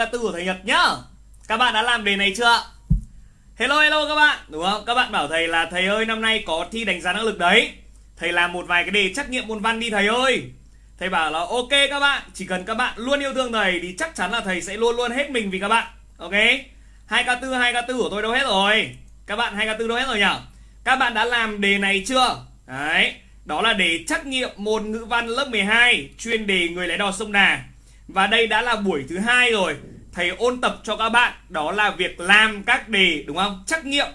là tư của thầy Nhật nhá. Các bạn đã làm đề này chưa? Hello hello các bạn. Đúng không? Các bạn bảo thầy là, thầy ơi, năm nay có thi đánh giá năng lực đấy. Thầy làm một vài cái đề trắc nghiệm môn văn đi thầy ơi. Thầy bảo là, ok các bạn, Chỉ cần các bạn luôn yêu thương thầy Thì chắc chắn là thầy sẽ luôn luôn hết mình vì các bạn. Ok? 2K4 2K4 của tôi đâu hết rồi? Các bạn 2K4 đâu hết rồi nhỉ Các bạn đã làm đề này chưa? Đấy. Đó là đề trắc nghiệm môn ngữ văn lớp 12 Chuyên đề người lái đò sông Đà và đây đã là buổi thứ hai rồi. Thầy ôn tập cho các bạn Đó là việc làm các đề đúng không? Trắc nghiệm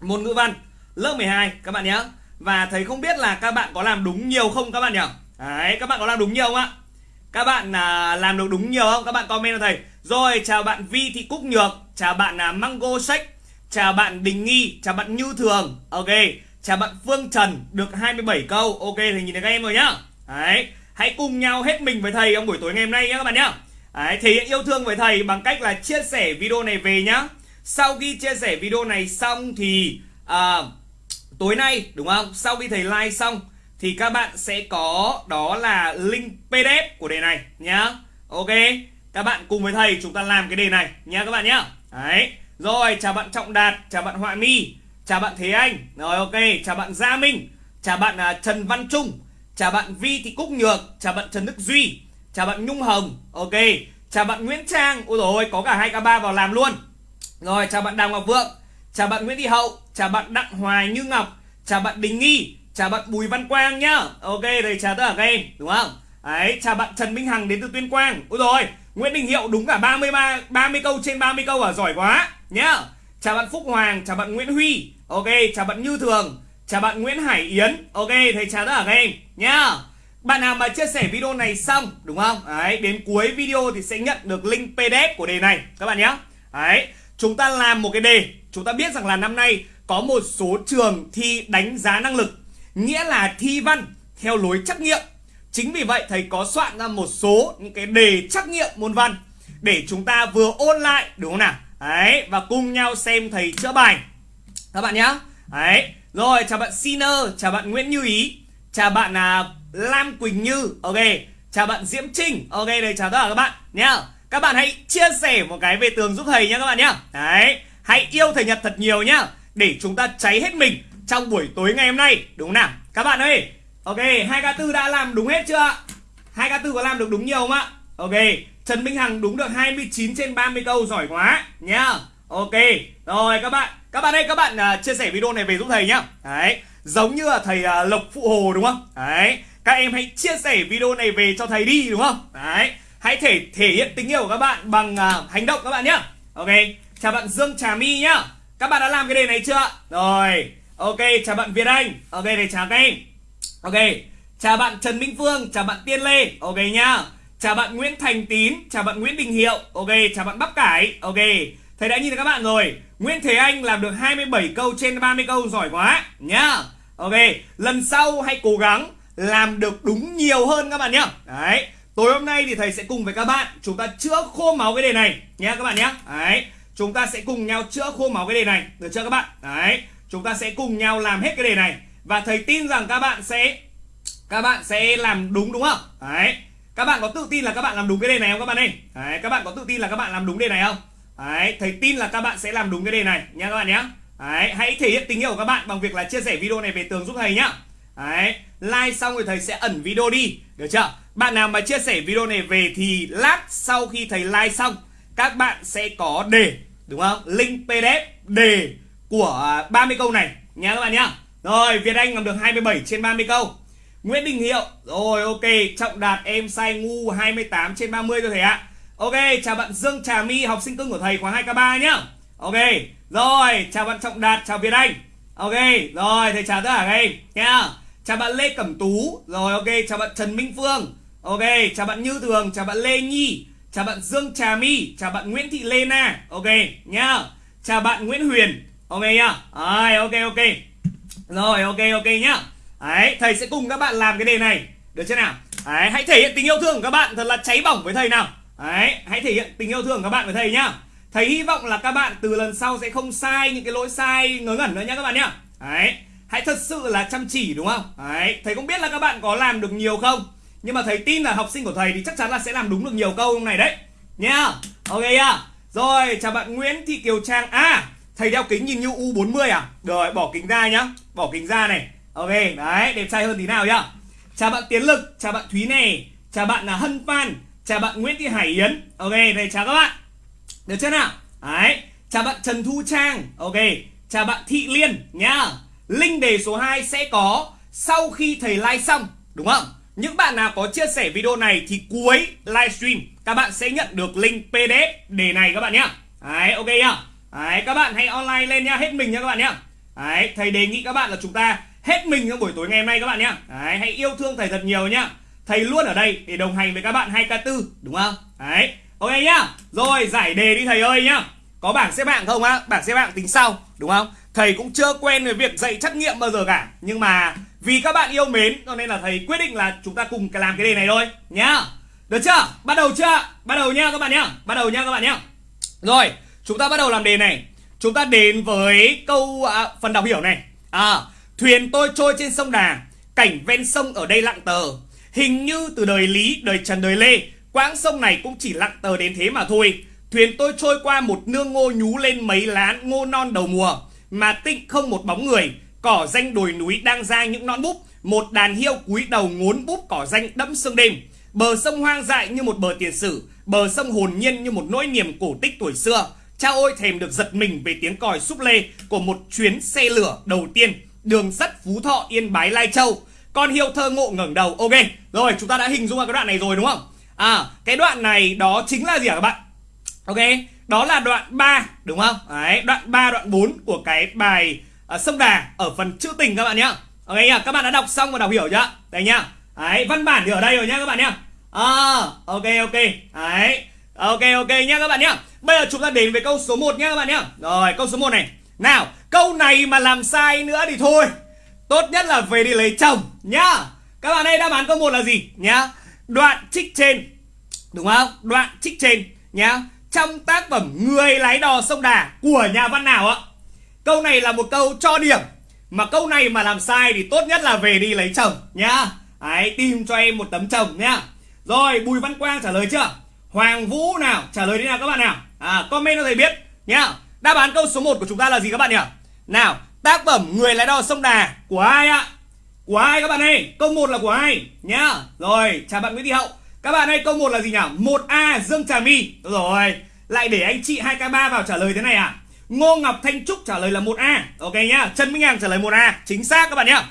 môn ngữ văn Lớp 12 các bạn nhé. Và thầy không biết là các bạn có làm đúng nhiều không các bạn nhỉ? Đấy các bạn có làm đúng nhiều không ạ? Các bạn à, làm được đúng nhiều không? Các bạn comment cho thầy. Rồi chào bạn Vi Thị Cúc Nhược Chào bạn à, Mango Sách Chào bạn Đình Nghi Chào bạn Như Thường. Ok Chào bạn Phương Trần Được 27 câu. Ok thì nhìn thấy các em rồi nhá. Đấy Hãy cùng nhau hết mình với thầy trong buổi tối ngày hôm nay nhé các bạn nhé. Đấy, Thể hiện yêu thương với thầy bằng cách là chia sẻ video này về nhá. Sau khi chia sẻ video này xong thì à, Tối nay đúng không? Sau khi thầy like xong Thì các bạn sẽ có đó là link PDF của đề này nhá. Ok Các bạn cùng với thầy chúng ta làm cái đề này nhá các bạn nhá. Đấy Rồi chào bạn Trọng Đạt Chào bạn Họa Mi Chào bạn Thế Anh. Rồi ok Chào bạn Gia Minh Chào bạn uh, Trần Văn Trung Chào bạn Vi Thị Cúc Nhược, Chào bạn Trần Đức Duy, Chào bạn Nhung Hồng, Ok. Chào bạn Nguyễn Trang, Ôi dồi ôi, có cả hai k ba vào làm luôn. Rồi, chào bạn Đào Ngọc Vượng, Chào bạn Nguyễn Thị Hậu, Chào bạn Đặng Hoài Như Ngọc, Chào bạn Đình Nghi, Chào bạn Bùi Văn Quang nhá. Ok, đây chào tất cả các em, Đúng không? Đấy, chào bạn Trần Minh Hằng đến từ Tuyên Quang. Ôi rồi Nguyễn Đình Hiệu đúng cả 33 30 câu trên 30 câu à giỏi quá nhá. Chào bạn Phúc Hoàng, Chào bạn Nguyễn Huy, Ok. Chào bạn Như Thường Chào bạn Nguyễn Hải Yến. Ok, thầy chào tất cả các em, nhá. Bạn nào mà chia sẻ video này xong, Đúng không? Đấy, đến cuối video thì sẽ nhận được link PDF của đề này, Các bạn nhé Đấy, Chúng ta làm một cái đề. Chúng ta biết rằng là năm nay Có một số trường thi đánh giá năng lực, Nghĩa là thi văn Theo lối trắc nghiệm. Chính vì vậy, thầy có soạn ra một số những cái đề trắc nghiệm môn văn Để chúng ta vừa ôn lại, đúng không nào? Đấy, Và cùng nhau xem thầy chữa bài. Các bạn nhé Đấy rồi chào bạn Sinner, chào bạn Nguyễn Như Ý Chào bạn à, Lam Quỳnh Như. Ok Chào bạn Diễm Trinh. Ok đây chào tất cả các bạn nhá. Các bạn hãy chia sẻ một cái về tường giúp thầy nhá các bạn nhá. Đấy Hãy yêu thầy Nhật thật nhiều nhá Để chúng ta cháy hết mình trong buổi tối ngày hôm nay Đúng không nào? Các bạn ơi Ok 2K4 đã làm đúng hết chưa 2K4 có làm được đúng nhiều không ạ? Ok Trần Minh Hằng đúng được 29 trên 30 câu giỏi quá nhá. Ok Rồi các bạn các bạn ơi các bạn uh, chia sẻ video này về giúp thầy nhá. Đấy Giống như là thầy uh, Lộc Phụ Hồ đúng không? Đấy Các em hãy chia sẻ video này về cho thầy đi đúng không? Đấy Hãy thể thể hiện tình yêu của các bạn bằng uh, hành động các bạn nhá. Ok Chào bạn Dương Trà My nhá. Các bạn đã làm cái đề này chưa? Rồi Ok chào bạn Việt Anh. Ok để chào các em. Ok Chào bạn Trần Minh Phương Chào bạn Tiên Lê. Ok nhá. Chào bạn Nguyễn Thành Tín Chào bạn Nguyễn Đình Hiệu. Ok chào bạn Bắp Cải. Ok Thầy đã nhìn thấy các bạn rồi Nguyễn Thế Anh làm được 27 câu trên 30 câu giỏi quá nhá Ok Lần sau hãy cố gắng làm được đúng nhiều hơn các bạn nhá Đấy Tối hôm nay thì thầy sẽ cùng với các bạn Chúng ta chữa khô máu cái đề này nhá các bạn nhá Đấy Chúng ta sẽ cùng nhau chữa khô máu cái đề này Được chưa các bạn Đấy Chúng ta sẽ cùng nhau làm hết cái đề này Và thầy tin rằng các bạn sẽ Các bạn sẽ làm đúng đúng không Đấy Các bạn có tự tin là các bạn làm đúng cái đề này không các bạn ơi Đấy Các bạn có tự tin là các bạn làm đúng đề này không Đấy, thầy tin là các bạn sẽ làm đúng cái đề này nha các bạn nhé. Đấy, hãy thể hiện tình yêu của các bạn bằng việc là chia sẻ video này về tường giúp thầy nhá. Đấy, like xong rồi thầy sẽ ẩn video đi, được chưa? Bạn nào mà chia sẻ video này về thì lát sau khi thầy like xong các bạn sẽ có đề, đúng không? Link PDF đề của à, 30 câu này nha các bạn nhá. Rồi, Việt Anh làm được 27 trên 30 câu. Nguyễn Đình Hiệu, rồi ok, Trọng Đạt em sai ngu 28 trên 30 cho thầy ạ. Ok, chào bạn Dương Trà My, học sinh cưng của thầy khóa 2K3 nhá. Ok, rồi, chào bạn Trọng Đạt, chào Việt Anh. Ok, rồi, thầy chào tất cả các em nha. Chào bạn Lê Cẩm Tú, rồi ok, chào bạn Trần Minh Phương. Ok, chào bạn Như Thường, chào bạn Lê Nhi, chào bạn Dương Trà My, chào bạn Nguyễn Thị Lê Na. Ok, nhá. Chào bạn Nguyễn Huyền. Ok nhá. Rồi, ok ok. Rồi, ok ok nhá. Đấy, thầy sẽ cùng các bạn làm cái đề này. Được chưa nào? Đấy, hãy thể hiện tình yêu thương của các bạn thật là cháy bỏng với thầy nào. Đấy, hãy thể hiện tình yêu thương của các bạn với thầy nhá. Thầy hy vọng là các bạn từ lần sau sẽ không sai những cái lỗi sai ngớ ngẩn nữa nhá các bạn nhá. Đấy, hãy thật sự là chăm chỉ đúng không? Đấy, thầy không biết là các bạn có làm được nhiều không, nhưng mà thầy tin là học sinh của thầy thì chắc chắn là sẽ làm đúng được nhiều câu này đấy. nhá. Ok nhá. Rồi chào bạn Nguyễn Thị Kiều Trang. À thầy đeo kính nhìn như U40 à? Rồi bỏ kính ra nhá. Bỏ kính ra này. Ok đấy đẹp trai hơn tí nào nhá. Chào bạn Tiến Lực chào bạn Thúy này chào bạn là Hân Phan chào bạn Nguyễn Thị Hải Yến ok đây chào các bạn được chưa nào đấy chào bạn Trần Thu Trang ok chào bạn Thị Liên nhá link đề số 2 sẽ có sau khi thầy like xong đúng không những bạn nào có chia sẻ video này thì cuối livestream các bạn sẽ nhận được link PDF đề này các bạn nhá. Đấy, ok nhá. Đấy, các bạn hãy online lên nhá, hết mình nhá các bạn nhá. Đấy, thầy đề nghị các bạn là chúng ta hết mình trong buổi tối ngày hôm nay các bạn nhá. Đấy, hãy yêu thương thầy thật nhiều nhá. Thầy luôn ở đây để đồng hành với các bạn 2K4, đúng không? Đấy, ok nhá. Rồi, giải đề đi thầy ơi nhá. Có bảng xếp hạng không á? Bảng xếp hạng tính sau, đúng không? Thầy cũng chưa quen với việc dạy trắc nghiệm bao giờ cả. Nhưng mà vì các bạn yêu mến cho nên là thầy quyết định là chúng ta cùng làm cái đề này thôi nhá. Được chưa? Bắt đầu chưa? Bắt đầu nha các bạn nhá. Bắt đầu nha các bạn nhá. Rồi, chúng ta bắt đầu làm đề này. Chúng ta đến với câu à, phần đọc hiểu này. À, thuyền tôi trôi trên sông Đà, cảnh ven sông ở đây lặng tờ. Hình như từ đời Lý, đời Trần, đời Lê, quãng sông này cũng chỉ lặng tờ đến thế mà thôi. Thuyền tôi trôi qua một nương ngô nhú lên mấy lá ngô non đầu mùa, mà tịnh không một bóng người. Cỏ danh đồi núi đang ra những non búp, một đàn hiêu cúi đầu ngốn búp cỏ danh đẫm sương đêm. Bờ sông hoang dại như một bờ tiền sử Bờ sông hồn nhiên như một nỗi niềm cổ tích tuổi xưa Cha ôi thèm được giật mình về tiếng còi súp lê Của một chuyến xe lửa đầu tiên Đường sắt Phú Thọ Yên Bái Lai Châu con hiệu thơ ngộ ngẩng đầu. Ok Rồi chúng ta đã hình dung ra cái đoạn này rồi đúng không? À cái đoạn này đó chính là gì hả các bạn? Ok Đó là đoạn 3 đúng không? Đấy đoạn 3 đoạn 4 của cái bài uh, Sông Đà Ở phần chữ tình các bạn nhá. Ok nhá Các bạn đã đọc xong và đọc hiểu chưa? Đây nhá. Đấy văn bản thì ở đây rồi nhá các bạn nhá. À, ok ok. Đấy ok ok nhá các bạn nhá. Bây giờ chúng ta đến với câu số 1 nhá các bạn nhá. Rồi câu số 1 này. Nào câu này mà làm sai nữa thì thôi tốt nhất là về đi lấy chồng nhá. Các bạn ơi đáp án câu một là gì nhá? Đoạn trích trên đúng không? Đoạn trích trên nhá. Trong tác phẩm người lái đò sông đà của nhà văn nào ạ? Câu này là một câu cho điểm. Mà câu này mà làm sai thì tốt nhất là về đi lấy chồng nhá. Đấy, tìm cho em một tấm chồng nhá. Rồi Bùi Văn Quang trả lời chưa? Hoàng Vũ nào? Trả lời thế nào các bạn nào? À, Comment cho thầy biết nhá. Đáp án câu số 1 của chúng ta là gì các bạn nhỉ? Nào tác phẩm Người lái đò sông Đà Của ai ạ? Của ai các bạn ơi? Câu 1 là của ai? Nhá. Rồi, chào bạn Nguyễn Thị Hậu. Các bạn ơi, câu 1 là gì nhỉ? 1A Dương Trà My. Rồi, lại để anh chị 2K3 vào trả lời thế này à Ngô Ngọc Thanh Trúc trả lời là 1A Ok nhá. Trần Minh Hằng trả lời 1A Chính xác các bạn nhá.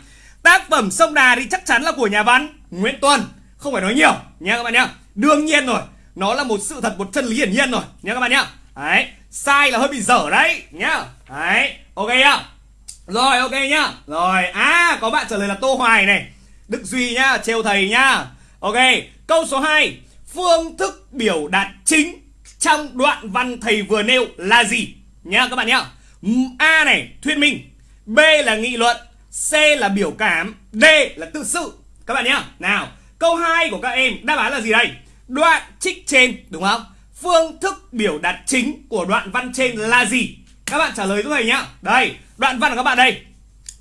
Tác phẩm Sông Đà thì chắc chắn là của nhà văn Nguyễn Tuân. Không phải nói nhiều. Nhá các bạn nhá. Đương nhiên rồi. Nó là một sự thật, một chân lý hiển nhiên rồi. Nhá các bạn nhá. Đấy. Sai là hơi bị dở đấy. Nhá. Đấy. Ok nhá rồi ok nhá. Rồi à có bạn trả lời là tô hoài này. Đức duy nhá trêu thầy nhá. Ok câu số 2 phương thức biểu đạt chính trong đoạn văn thầy vừa nêu là gì? Nhá các bạn nhá. A này thuyết minh. B là nghị luận c là biểu cảm d là tự sự. Các bạn nhá. Nào Câu 2 của các em đáp án là gì đây? Đoạn trích trên đúng không? Phương thức biểu đạt chính của đoạn văn trên là gì? Các bạn trả lời giúp thầy nhá. Đây, đoạn văn của các bạn đây.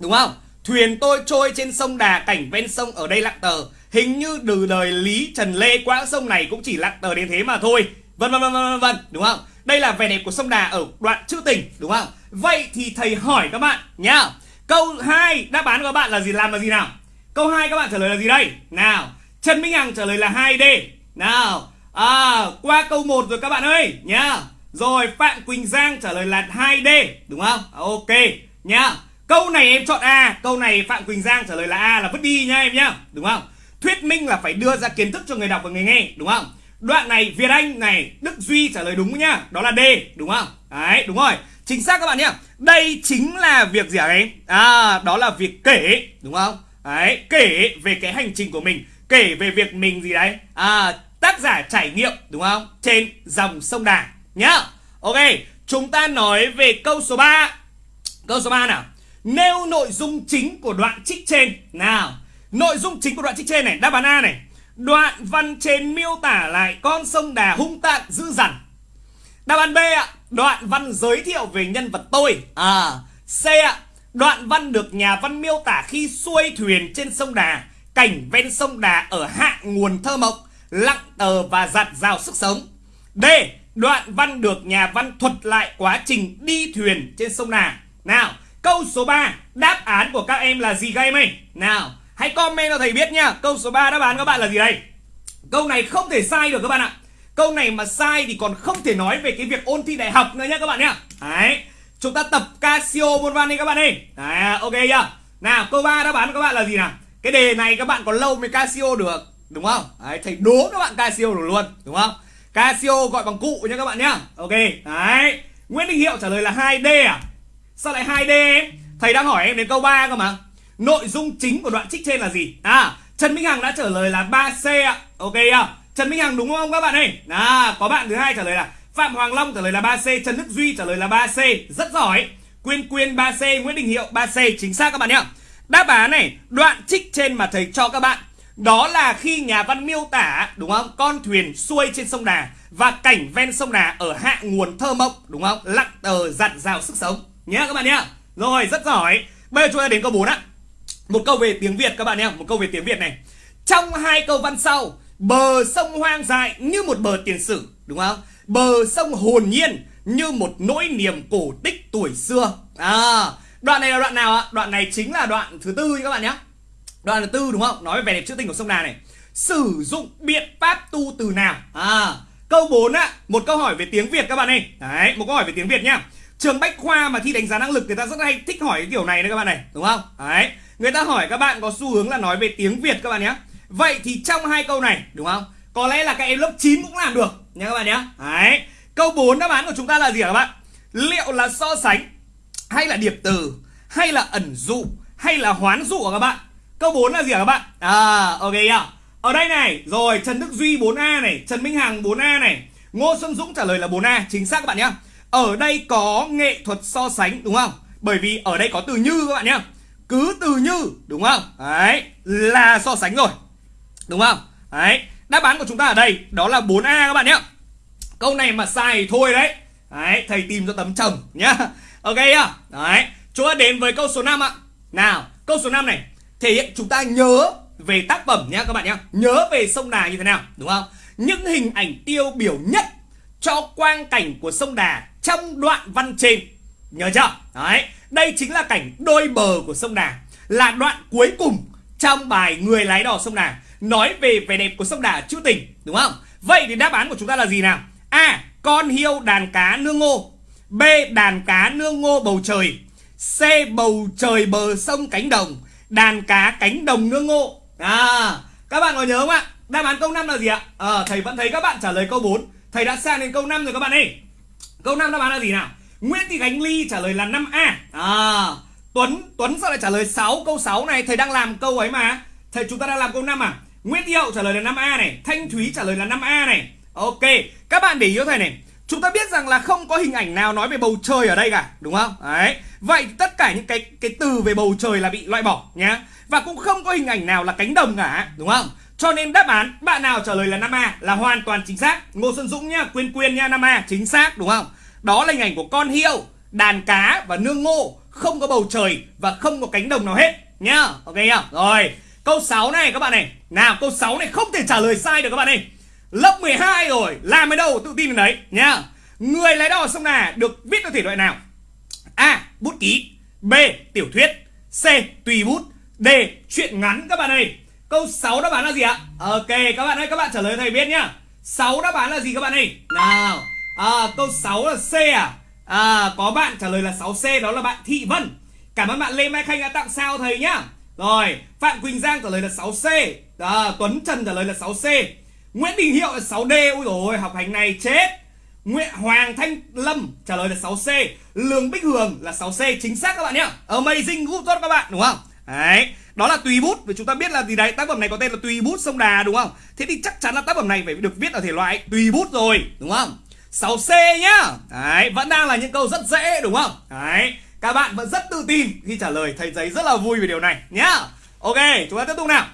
Đúng không? Thuyền tôi trôi trên sông Đà cảnh ven sông ở đây lặng tờ. Hình như từ đời Lý Trần Lê quãng sông này cũng chỉ lặng tờ đến thế mà thôi. Vân vân vân vân vân, đúng không? Đây là vẻ đẹp của sông Đà ở đoạn trữ tình, đúng không? Vậy thì thầy hỏi các bạn nhá. Câu 2 đáp án của các bạn là gì làm là gì nào? Câu 2 các bạn trả lời là gì đây? Nào, Trần Minh Hằng trả lời là 2D Nào à, Qua câu 1 rồi các bạn ơi nhá Rồi Phạm Quỳnh Giang trả lời là 2D Đúng không Ok nhá. Câu này em chọn A Câu này Phạm Quỳnh Giang trả lời là A là vứt đi nha em nhá Đúng không? Thuyết minh là phải đưa ra kiến thức cho người đọc và người nghe Đúng không? Đoạn này Việt Anh này Đức Duy trả lời đúng nhá Đó là D đúng không? Đấy đúng rồi. Chính xác các bạn nhá. Đây chính là việc gì hả em? À đó là việc kể Đúng không? Đấy kể về cái hành trình của mình kể về việc mình gì đấy. À, tác giả trải nghiệm đúng không? Trên dòng sông Đà nhá. Ok chúng ta nói về câu số 3 câu số 3 nào nêu nội dung chính của đoạn trích trên nào nội dung chính của đoạn trích trên này đáp án A này đoạn văn trên miêu tả lại con sông Đà hung tàn dữ dằn đáp án B ạ đoạn văn giới thiệu về nhân vật tôi à C ạ đoạn văn được nhà văn miêu tả khi xuôi thuyền trên sông Đà cảnh ven sông Đà ở hạ nguồn thơ mộng, lặng tờ và giặt rào sức sống. D. Đoạn văn được nhà văn thuật lại quá trình đi thuyền trên sông Đà. Nào, câu số 3, đáp án của các em là gì các em ơi? Nào, hãy comment cho thầy biết nha Câu số 3 đáp án các bạn là gì đây? Câu này không thể sai được các bạn ạ. Câu này mà sai thì còn không thể nói về cái việc ôn thi đại học nữa nhá các bạn nhá. Đấy, chúng ta tập Casio môn văn đi các bạn ơi. Đấy, ok chưa? Nào, câu 3 đáp án các bạn là gì nào? Cái đề này các bạn còn lâu mới Casio được, đúng không? Đấy, thầy đố các bạn Casio được luôn, đúng không? Casio gọi bằng cụ nhá các bạn nhá. Ok, đấy. Nguyễn Đình Hiệu trả lời là 2D à? Sao lại 2D em? Thầy đang hỏi em đến câu 3 cơ mà. Nội dung chính của đoạn trích trên là gì? À, Trần Minh Hằng đã trả lời là 3C ạ. Ok à? Trần Minh Hằng đúng không các bạn ơi? À, có bạn thứ hai trả lời là Phạm Hoàng Long trả lời là 3C, Trần Đức Duy trả lời là 3C, rất giỏi. Quyên Quyên 3C, Nguyễn Đình Hiệu 3C, chính xác các bạn nhá. Đáp án này, đoạn trích trên mà thầy cho các bạn đó là khi nhà văn miêu tả đúng không con thuyền xuôi trên sông Đà và cảnh ven sông Đà ở hạ nguồn thơ mộng đúng không lặng tờ dặn dào sức sống nhé các bạn nhé rồi, rất giỏi. Bây giờ chúng ta đến câu 4 á một câu về tiếng Việt, các bạn nhé một câu về tiếng Việt này. Trong hai câu văn sau, bờ sông hoang dại như một bờ tiền sử, đúng không? Bờ sông hồn nhiên như một nỗi niềm cổ tích tuổi xưa. À đoạn này là đoạn nào ạ? Đoạn này chính là đoạn thứ tư các bạn nhé đoạn thứ tư, đúng không? Nói về vẻ đẹp trữ tình của sông Đà này. Sử dụng biện pháp tu từ nào? À câu 4 á một câu hỏi về tiếng Việt, các bạn ơi. Đấy, một câu hỏi về tiếng Việt nhá trường bách khoa mà thi đánh giá năng lực người ta rất hay thích hỏi cái kiểu này đấy các bạn này, đúng không? Đấy, người ta hỏi các bạn có xu hướng là nói về tiếng Việt các bạn nhé. Vậy thì trong hai câu này, đúng không? Có lẽ là các em lớp 9 cũng làm được nha các bạn nhé. Đấy, câu 4 đáp án của chúng ta là gì hả các bạn? Liệu là so sánh, hay là điệp từ, hay là ẩn dụ, hay là hoán dụ hả các bạn? Câu 4 là gì hả các bạn? À ok ạ. Ở đây này, rồi, Trần Đức Duy 4A này, Trần Minh Hằng 4A này, Ngô Xuân Dũng trả lời là 4A chính xác các bạn nhé ở đây có nghệ thuật so sánh, đúng không? Bởi vì ở đây có từ như các bạn nhé. Cứ từ như, đúng không? Đấy, là so sánh rồi, đúng không? Đấy, đáp án của chúng ta ở đây đó là 4A các bạn nhé. Câu này mà sai thì thôi đấy. Đấy, thầy tìm cho tấm chồng nhá. Ok nhá đấy, chúng ta đến với câu số 5 ạ. Nào, câu số 5 này. Thể hiện chúng ta nhớ về tác phẩm nhá các bạn nhá. Nhớ về sông Đà như thế nào, đúng không? Những hình ảnh tiêu biểu nhất cho quang cảnh của sông Đà trong đoạn văn trên. Nhớ chưa? Đấy đây chính là cảnh đôi bờ của sông Đà là đoạn cuối cùng trong bài người lái đò sông Đà nói về vẻ đẹp của sông Đà trữ tình đúng không? Vậy thì đáp án của chúng ta là gì nào? A con hiêu đàn cá nương ngô. B đàn cá nương ngô bầu trời. C bầu trời bờ sông cánh đồng. Đàn cá cánh đồng nương ngô. À các bạn có nhớ không ạ? Đáp án câu 5 là gì ạ? À, thầy vẫn thấy các bạn trả lời câu 4 thầy đã sang đến câu 5 rồi các bạn ơi. Câu 5 đáp án là gì nào? Nguyễn Thị Khánh Ly trả lời là 5A à, Tuấn Tuấn sao lại trả lời 6 câu 6 này. Thầy đang làm câu ấy mà. Thầy chúng ta đang làm câu 5 à? Nguyễn Thị Hậu trả lời là 5A này. Thanh Thúy trả lời là 5A này. Ok các bạn để ý cho thầy này. Chúng ta biết rằng là không có hình ảnh nào nói về bầu trời ở đây cả Đúng không? Đấy. Vậy tất cả những cái cái từ về bầu trời là bị loại bỏ nhá. Và cũng không có hình ảnh nào là cánh đồng cả Đúng không? Cho nên đáp án bạn nào trả lời là 5A là hoàn toàn chính xác Ngô Xuân Dũng nhá, Quyên Quyên nha 5A Chính xác đúng không? Đó là hình ảnh của con hiêu, đàn cá và nương ngô Không có bầu trời và không có cánh đồng nào hết Nhá, ok nhá Rồi, câu 6 này các bạn này Nào, câu 6 này không thể trả lời sai được các bạn này Lớp 12 rồi, làm ở đâu tự tin đến đấy nhá Người lái đò sông Đà được viết theo thể loại nào? A. Bút ký B. Tiểu thuyết C. Tùy bút D. Chuyện ngắn các bạn ơi Câu 6 đáp án là gì ạ? Ok các bạn ơi các bạn trả lời thầy biết nhá. 6 đáp án là gì các bạn ơi? Nào à, Câu 6 là C à? à Có bạn trả lời là 6C đó là bạn Thị Vân. Cảm ơn bạn Lê Mai Khanh đã tặng sao thầy nhá. Rồi Phạm Quỳnh Giang trả lời là 6C à, Tuấn Trần trả lời là 6C Nguyễn Đình Hiệu là 6D Ôi rồi học hành này chết. Nguyễn Hoàng Thanh Lâm trả lời là 6C Lương Bích Hường là 6C chính xác các bạn nhá. Amazing good tốt các bạn đúng không? Đấy đó là tùy bút. Vì chúng ta biết là gì đấy? Tác phẩm này có tên là tùy bút sông đà đúng không? Thế thì chắc chắn là tác phẩm này phải được viết ở thể loại tùy bút rồi đúng không? 6C nhá. Đấy vẫn đang là những câu rất dễ đúng không? Đấy các bạn vẫn rất tự tin khi trả lời thầy giấy rất là vui về điều này nhá. Ok chúng ta tiếp tục nào.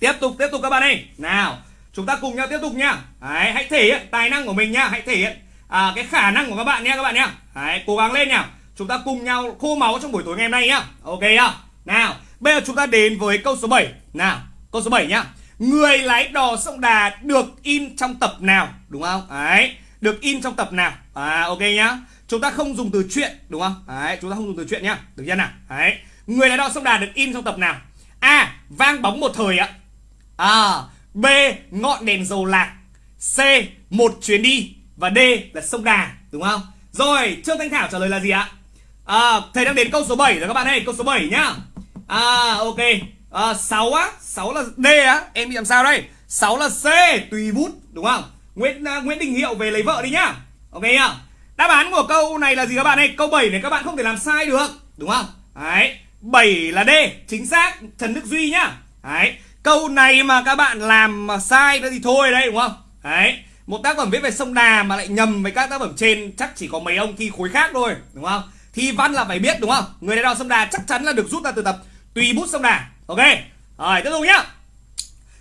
Tiếp tục tiếp tục các bạn ơi. Nào chúng ta cùng nhau tiếp tục nhá. Đấy, hãy thể hiện tài năng của mình nhá. Hãy thể hiện à, cái khả năng của các bạn nhé các bạn nhá. Đấy, cố gắng lên nào chúng ta cùng nhau khô máu trong buổi tối ngày hôm nay nhá. Ok nhá nào bây giờ chúng ta đến với câu số 7 nào câu số 7 nhá. Người lái đò sông đà được in trong tập nào? Đúng không? Đấy được in trong tập nào? À ok nhá. Chúng ta không dùng từ chuyện đúng không? Đấy chúng ta không dùng từ chuyện nhá. Được chưa nào? Đấy người lái đò sông đà được in trong tập nào? A vang bóng một thời ạ. À b ngọn đèn dầu lạc. C một chuyến đi. Và d là sông đà đúng không? Rồi trương thanh thảo trả lời là gì ạ? À, thầy đang đến câu số 7 rồi các bạn ơi câu số 7 nhá à ok. À, 6 á 6 là d á. Em bị làm sao đây? 6 là c tùy bút đúng không? Nguyễn uh, nguyễn đình hiệu về lấy vợ đi nhá. Ok nhá. Đáp án của câu này là gì các bạn ơi? Câu 7 này các bạn không thể làm sai được đúng không? Đấy 7 là D chính xác Trần Đức Duy nhá. Đấy câu này mà các bạn làm mà sai thì thôi đấy đúng không? Đấy một tác phẩm viết về sông Đà mà lại nhầm với các tác phẩm trên chắc chỉ có mấy ông thi khối khác thôi đúng không? Thi văn là phải biết đúng không? Người đại đo sông Đà chắc chắn là được rút ra từ tập tùy bút sông Đà. Ok. Rồi, tiếp tục nhá.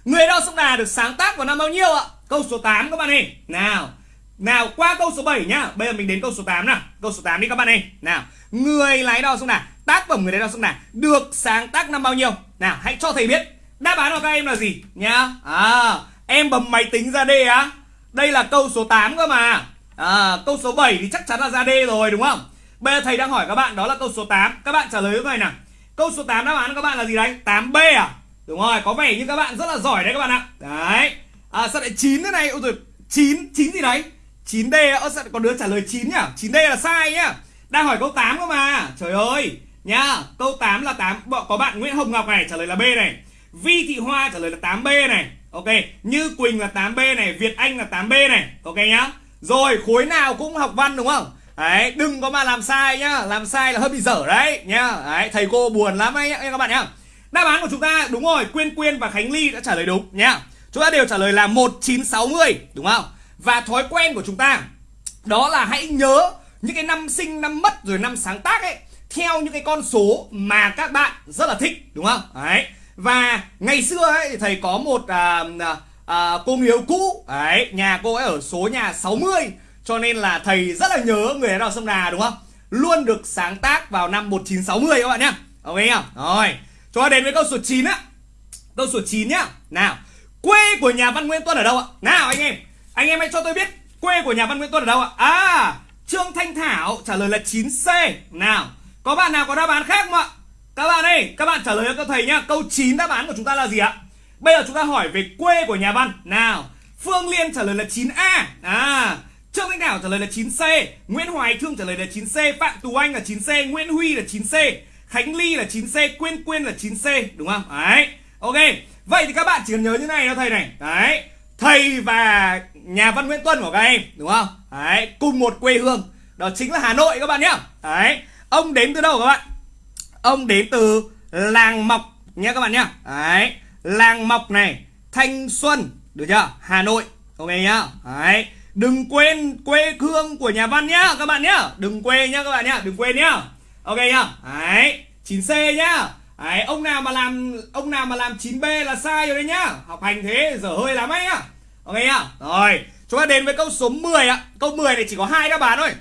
Người đo sông Đà được sáng tác vào năm bao nhiêu ạ? Câu số 8 các bạn ơi. Nào nào, qua câu số 7 nhá. Bây giờ mình đến câu số 8 nào. Câu số 8 đi các bạn ơi. Nào, Người lái đo sông Đà, Tác phẩm người lái đo sông Đà Được sáng tác năm bao nhiêu? Nào, hãy cho thầy biết. Đáp án của các em là gì? Nhá. À Em bấm máy tính ra D á. Đây là câu số 8 cơ mà. À câu số 7 thì chắc chắn là ra D rồi, đúng không? Bây giờ thầy đang hỏi các bạn, đó là câu số 8 Các bạn trả lời như này nào? Câu số 8 đáp án các bạn là gì đấy? 8B à? Đúng rồi, có vẻ như các bạn rất là giỏi đấy các bạn ạ. Đấy. À sao lại 9 thế này? Ôi rồi 9 9 gì đấy? 9D ơ, sao có đứa trả lời 9 nhá 9D là sai nhá Đang hỏi câu 8 cơ mà. Trời ơi, Nhá, Câu 8 là 8 Có bạn Nguyễn Hồng Ngọc này, trả lời là B này. Vi Thị Hoa trả lời là 8B này. Ok, Như Quỳnh là 8B này, Việt Anh là 8B này. Ok nhá. Rồi, khối nào cũng học văn đúng không? Đấy đừng có mà làm sai nhá. Làm sai là hơi bị dở đấy nhá. Đấy thầy cô buồn lắm ấy nhá các bạn nhá. Đáp án của chúng ta đúng rồi Quyên Quyên và Khánh Ly đã trả lời đúng nhá. Chúng ta đều trả lời là 1960 đúng không? Và thói quen của chúng ta đó là hãy nhớ những cái năm sinh năm mất rồi năm sáng tác ấy theo những cái con số mà các bạn rất là thích đúng không? Đấy. Và ngày xưa ấy thầy có một à, à, à, cô người yêu cũ. Đấy nhà cô ấy ở số nhà 60 cho nên là thầy rất là nhớ người đào sông đà đúng không luôn được sáng tác vào năm 1960 các bạn nhá ok không rồi chúng ta đến với câu số 9 á câu số 9 nhá nào quê của nhà văn Nguyễn Tuân ở đâu ạ nào anh em anh em hãy cho tôi biết quê của nhà văn Nguyễn Tuân ở đâu ạ? À, Trương Thanh Thảo trả lời là 9C. Nào, có bạn nào có đáp án khác không ạ? Các bạn ơi, các bạn trả lời cho thầy nhá. Câu 9 đáp án của chúng ta là gì ạ? Bây giờ chúng ta hỏi về quê của nhà văn. Nào, Phương Liên trả lời là 9A. À, Trương Thanh Thảo trả lời là 9C, Nguyễn Hoài Thương trả lời là 9C, Phạm Tù Anh là 9C, Nguyễn Huy là 9C, Khánh Ly là 9C, Quyên Quyên là 9C, đúng không? Đấy. Ok. Vậy thì các bạn chỉ cần nhớ như này thôi thầy này. Đấy. Thầy và nhà văn Nguyễn Tuân của các em đúng không? Đấy. Cùng một quê hương. Đó chính là Hà Nội các bạn nhé đấy. Ông đến từ đâu các bạn? Ông đến từ làng Mọc nhé các bạn nhé đấy. Làng Mọc này Thanh Xuân được chưa? Hà Nội. Ok nhá. Đấy đừng quên quê hương của nhà văn nhá các bạn nhá đừng quên nhá các bạn nhá đừng quên nhá ok nhá đấy 9C nhá Đấy, ông nào mà làm ông nào mà làm 9B là sai rồi đấy nhá. Học hành thế dở hơi lắm ấy nhá. Ok nhá. Rồi, chúng ta đến với câu số 10 ạ. Câu 10 này chỉ có hai đáp án thôi.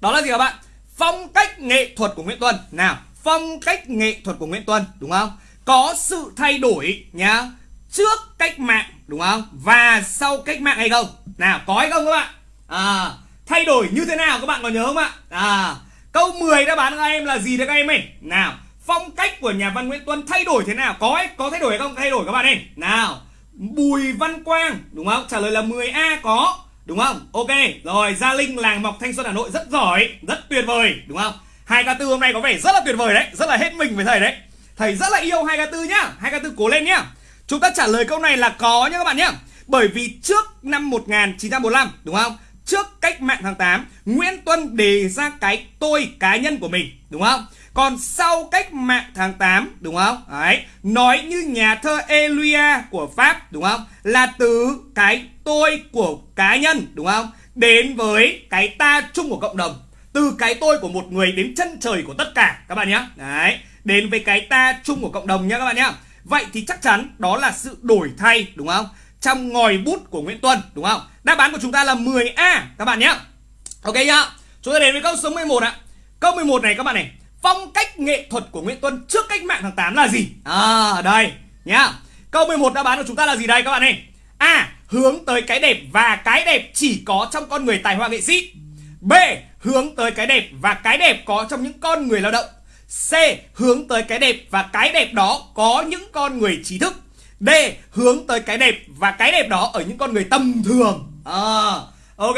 Đó là gì các bạn? Phong cách nghệ thuật của Nguyễn Tuân. Nào, phong cách nghệ thuật của Nguyễn Tuân, đúng không? Có sự thay đổi nhá. Trước cách mạng, đúng không? Và sau cách mạng hay không? Nào, có hay không các bạn? À, thay đổi như thế nào các bạn có nhớ không ạ? À, câu 10 đáp án các em là gì đấy các em ơi? Nào, phong cách của nhà văn Nguyễn Tuân thay đổi thế nào? Có ấy, có thay đổi hay không? Thay đổi các bạn ơi. Nào. Bùi Văn Quang đúng không? Trả lời là 10A có. Đúng không? Ok rồi Gia Linh làng mọc Thanh Xuân Hà Nội rất giỏi rất tuyệt vời đúng không? Hai k tư hôm nay có vẻ rất là tuyệt vời đấy rất là hết mình với thầy đấy. Thầy rất là yêu hai k tư nhá hai k tư cố lên nhá chúng ta trả lời câu này là có nhé các bạn nhé bởi vì trước năm 1945 đúng không trước cách mạng tháng 8 Nguyễn Tuân đề ra cái tôi cá nhân của mình đúng không còn sau cách mạng tháng 8 đúng không? Đấy, nói như nhà thơ Elia của Pháp đúng không? Là từ cái tôi của cá nhân đúng không? Đến với cái ta chung của cộng đồng. Từ cái tôi của một người đến chân trời của tất cả các bạn nhé. Đấy, đến với cái ta chung của cộng đồng nhé các bạn nhé. Vậy thì chắc chắn đó là sự đổi thay, đúng không? Trong ngòi bút của Nguyễn Tuân, đúng không? Đáp án của chúng ta là 10A các bạn nhé. Ok nhá. Chúng ta đến với câu số 11 ạ. Câu 11 này các bạn này, Phong cách nghệ thuật của Nguyễn Tuân trước cách mạng tháng 8 là gì? À đây, nhá. Câu 11 đáp án của chúng ta là gì đây các bạn này? A. hướng tới cái đẹp và cái đẹp chỉ có trong con người tài hoa nghệ sĩ. B. Hướng tới cái đẹp và cái đẹp có trong những con người lao động. C. Hướng tới cái đẹp và cái đẹp đó có những con người trí thức. D. Hướng tới cái đẹp và cái đẹp đó ở những con người tầm thường. À, ok.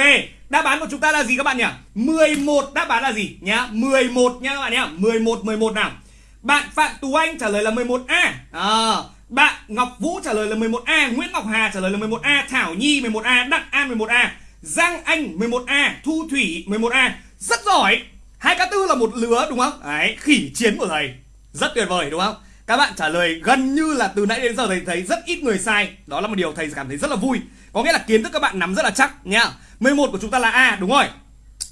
Đáp án của chúng ta là gì các bạn nhỉ? 11 đáp án là gì nhá? 11 nhá các bạn nhá. 11 11 nào. Bạn Phạm Tú Anh trả lời là 11A. À, bạn Ngọc Vũ trả lời là 11A, Nguyễn Ngọc Hà trả lời là 11A, Thảo Nhi 11A, Đặng An 11A, Giang Anh 11A, Thu Thủy 11A. Rất giỏi. Hai cá tư là một lứa đúng không? Đấy, khỉ chiến của thầy. Rất tuyệt vời đúng không? Các bạn trả lời gần như là từ nãy đến giờ thầy thấy rất ít người sai. Đó là một điều thầy cảm thấy rất là vui. Có nghĩa là kiến thức các bạn nắm rất là chắc nha. 11 của chúng ta là A đúng rồi.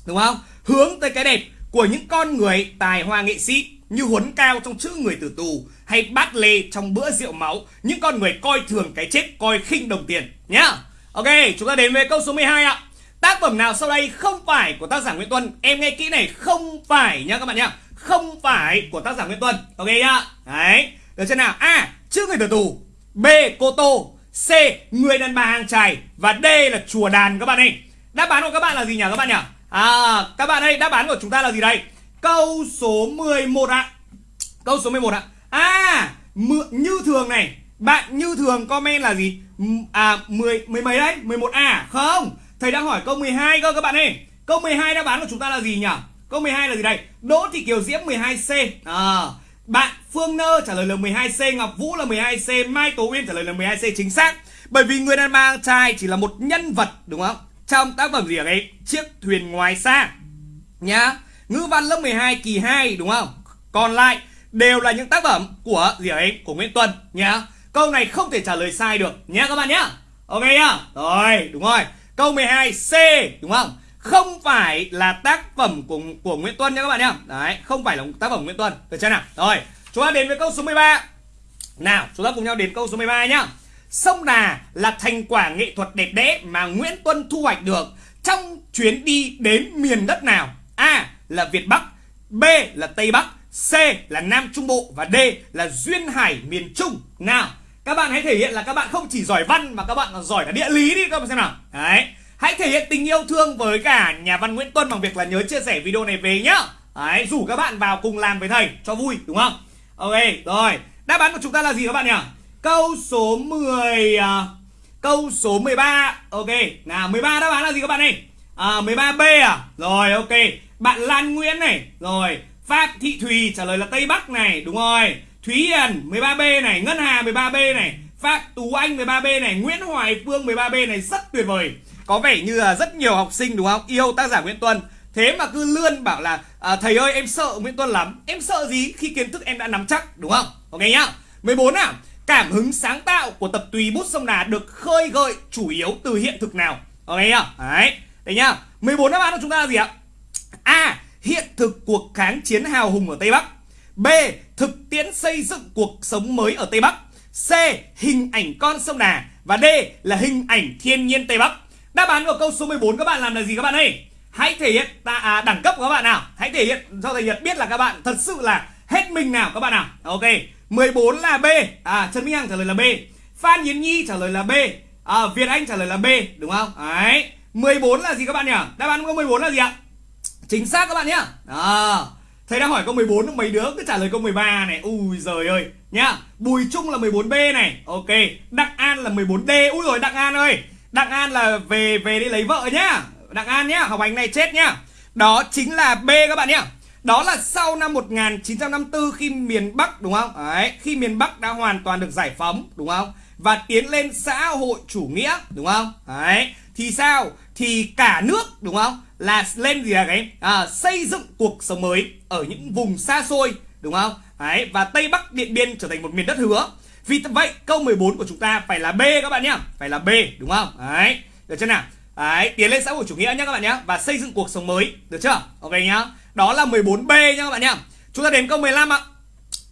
Đúng không? Hướng tới cái đẹp của những con người tài hoa nghệ sĩ như huấn cao trong chữ người tử tù hay bát lê trong bữa rượu máu những con người coi thường cái chết coi khinh đồng tiền nhá ok chúng ta đến với câu số 12 ạ tác phẩm nào sau đây không phải của tác giả nguyễn tuân? Em nghe kỹ này không phải nhá các bạn nhá. Không phải của tác giả nguyễn tuân. Ok nhá. Đấy. Được chưa nào? A trước người tử tù. B cô tô. C người đàn bà hàng trài và d là chùa đàn các bạn ơi. Đáp án của các bạn là gì nhỉ các bạn nhỉ? À các bạn ơi đáp án của chúng ta là gì đây? Câu số 11 ạ. Câu số 11 ạ. À như thường này. Bạn như thường comment là gì? À 10, 10 mấy đấy? 11A Không? Thầy đang hỏi câu 12 cơ các bạn ơi Câu 12 đáp án của chúng ta là gì nhỉ Câu 12 là gì đây Đỗ Thị Kiều Diễm 12C à, Bạn Phương Nơ trả lời là 12C Ngọc Vũ là 12C Mai Tố Uyên trả lời là 12C chính xác Bởi vì người đàn bà trai chỉ là một nhân vật đúng không Trong tác phẩm gì ở đây Chiếc thuyền ngoài xa Nhá Ngữ văn lớp 12 kỳ 2 đúng không? Còn lại đều là những tác phẩm của gì ấy? Của Nguyễn Tuân nhá. Câu này không thể trả lời sai được nhá các bạn nhá. Ok nhá. Rồi, đúng rồi. Câu 12 C đúng không? Không phải là tác phẩm của của Nguyễn Tuân nha các bạn nhá. Đấy, không phải là tác phẩm của Nguyễn Tuân. Được chưa nào? Rồi, chúng ta đến với câu số 13. Nào, chúng ta cùng nhau đến câu số 13 nhá. Sông Đà là thành quả nghệ thuật đẹp đẽ mà Nguyễn Tuân thu hoạch được trong chuyến đi đến miền đất nào? A là Việt Bắc, B là Tây Bắc, C là Nam Trung Bộ và D là Duyên Hải miền Trung. Nào, các bạn hãy thể hiện là các bạn không chỉ giỏi văn mà các bạn còn giỏi cả địa lý đi các bạn xem nào. Đấy, hãy thể hiện tình yêu thương với cả nhà văn Nguyễn Tuân bằng việc là nhớ chia sẻ video này về nhá. Đấy, rủ các bạn vào cùng làm với thầy cho vui đúng không? Ok, rồi. Đáp án của chúng ta là gì các bạn nhỉ? Câu số 10 à, Câu số 13 Ok, nào 13 đáp án là gì các bạn ơi? À 13B à? Rồi ok bạn Lan Nguyễn này Rồi Phạm Thị Thùy trả lời là Tây Bắc này Đúng rồi Thúy Hiền 13B này Ngân Hà 13B này Phạm Tú Anh 13B này Nguyễn Hoài Phương 13B này Rất tuyệt vời. Có vẻ như là rất nhiều học sinh đúng không? Yêu tác giả Nguyễn Tuân. Thế mà cứ lươn bảo là à, Thầy ơi em sợ Nguyễn Tuân lắm. Em sợ gì? Khi kiến thức em đã nắm chắc đúng không? Ok nhá. 14 nào. Cảm hứng sáng tạo của tập tùy bút sông Đà được khơi gợi chủ yếu từ hiện thực nào? Ok nhá. Đấy. Đấy nhá. 14 đáp án của chúng ta là gì ạ? A. Hiện thực cuộc kháng chiến hào hùng ở Tây Bắc. B. Thực tiễn xây dựng cuộc sống mới ở Tây Bắc. C. Hình ảnh con sông Đà Và D là hình ảnh thiên nhiên Tây Bắc. Đáp án của câu số 14 các bạn làm là gì các bạn ơi? Hãy thể hiện ta, à, đẳng cấp của các bạn nào? Hãy thể hiện cho thầy Nhật biết là các bạn thật sự là hết mình nào các bạn nào? Ok. 14 là B. À Trần Minh Hằng trả lời là B. Phan Yến Nhi trả lời là B. À, Việt Anh trả lời là B Đúng không? Đấy. 14 là gì các bạn nhỉ? Đáp án của 14 là gì ạ? Chính xác các bạn nhé. À, Thầy đang hỏi câu 14 mấy đứa cứ trả lời câu 13 này Ui giời ơi nhá Bùi Trung là 14B này Ok Đặng An là 14D Ui rồi Đặng An ơi Đặng An là về về đi lấy vợ nhá Đặng An nhá Học hành này chết nhá Đó chính là B các bạn nhá đó là sau năm 1954 khi miền Bắc đúng không? Đấy, khi miền Bắc đã hoàn toàn được giải phóng đúng không? Và tiến lên xã hội chủ nghĩa đúng không? Đấy, thì sao? Thì cả nước đúng không? là lên gì là cái à, xây dựng cuộc sống mới ở những vùng xa xôi đúng không? Đấy, và Tây Bắc Điện Biên trở thành một miền đất hứa. Vì vậy câu 14 của chúng ta phải là B các bạn nhá. Phải là B đúng không? Đấy, được chưa nào? Đấy, tiến lên xã hội chủ nghĩa nhá các bạn nhá và xây dựng cuộc sống mới được chưa? Ok nhá. Đó là 14B nhá các bạn nhá. Chúng ta đến câu 15 ạ.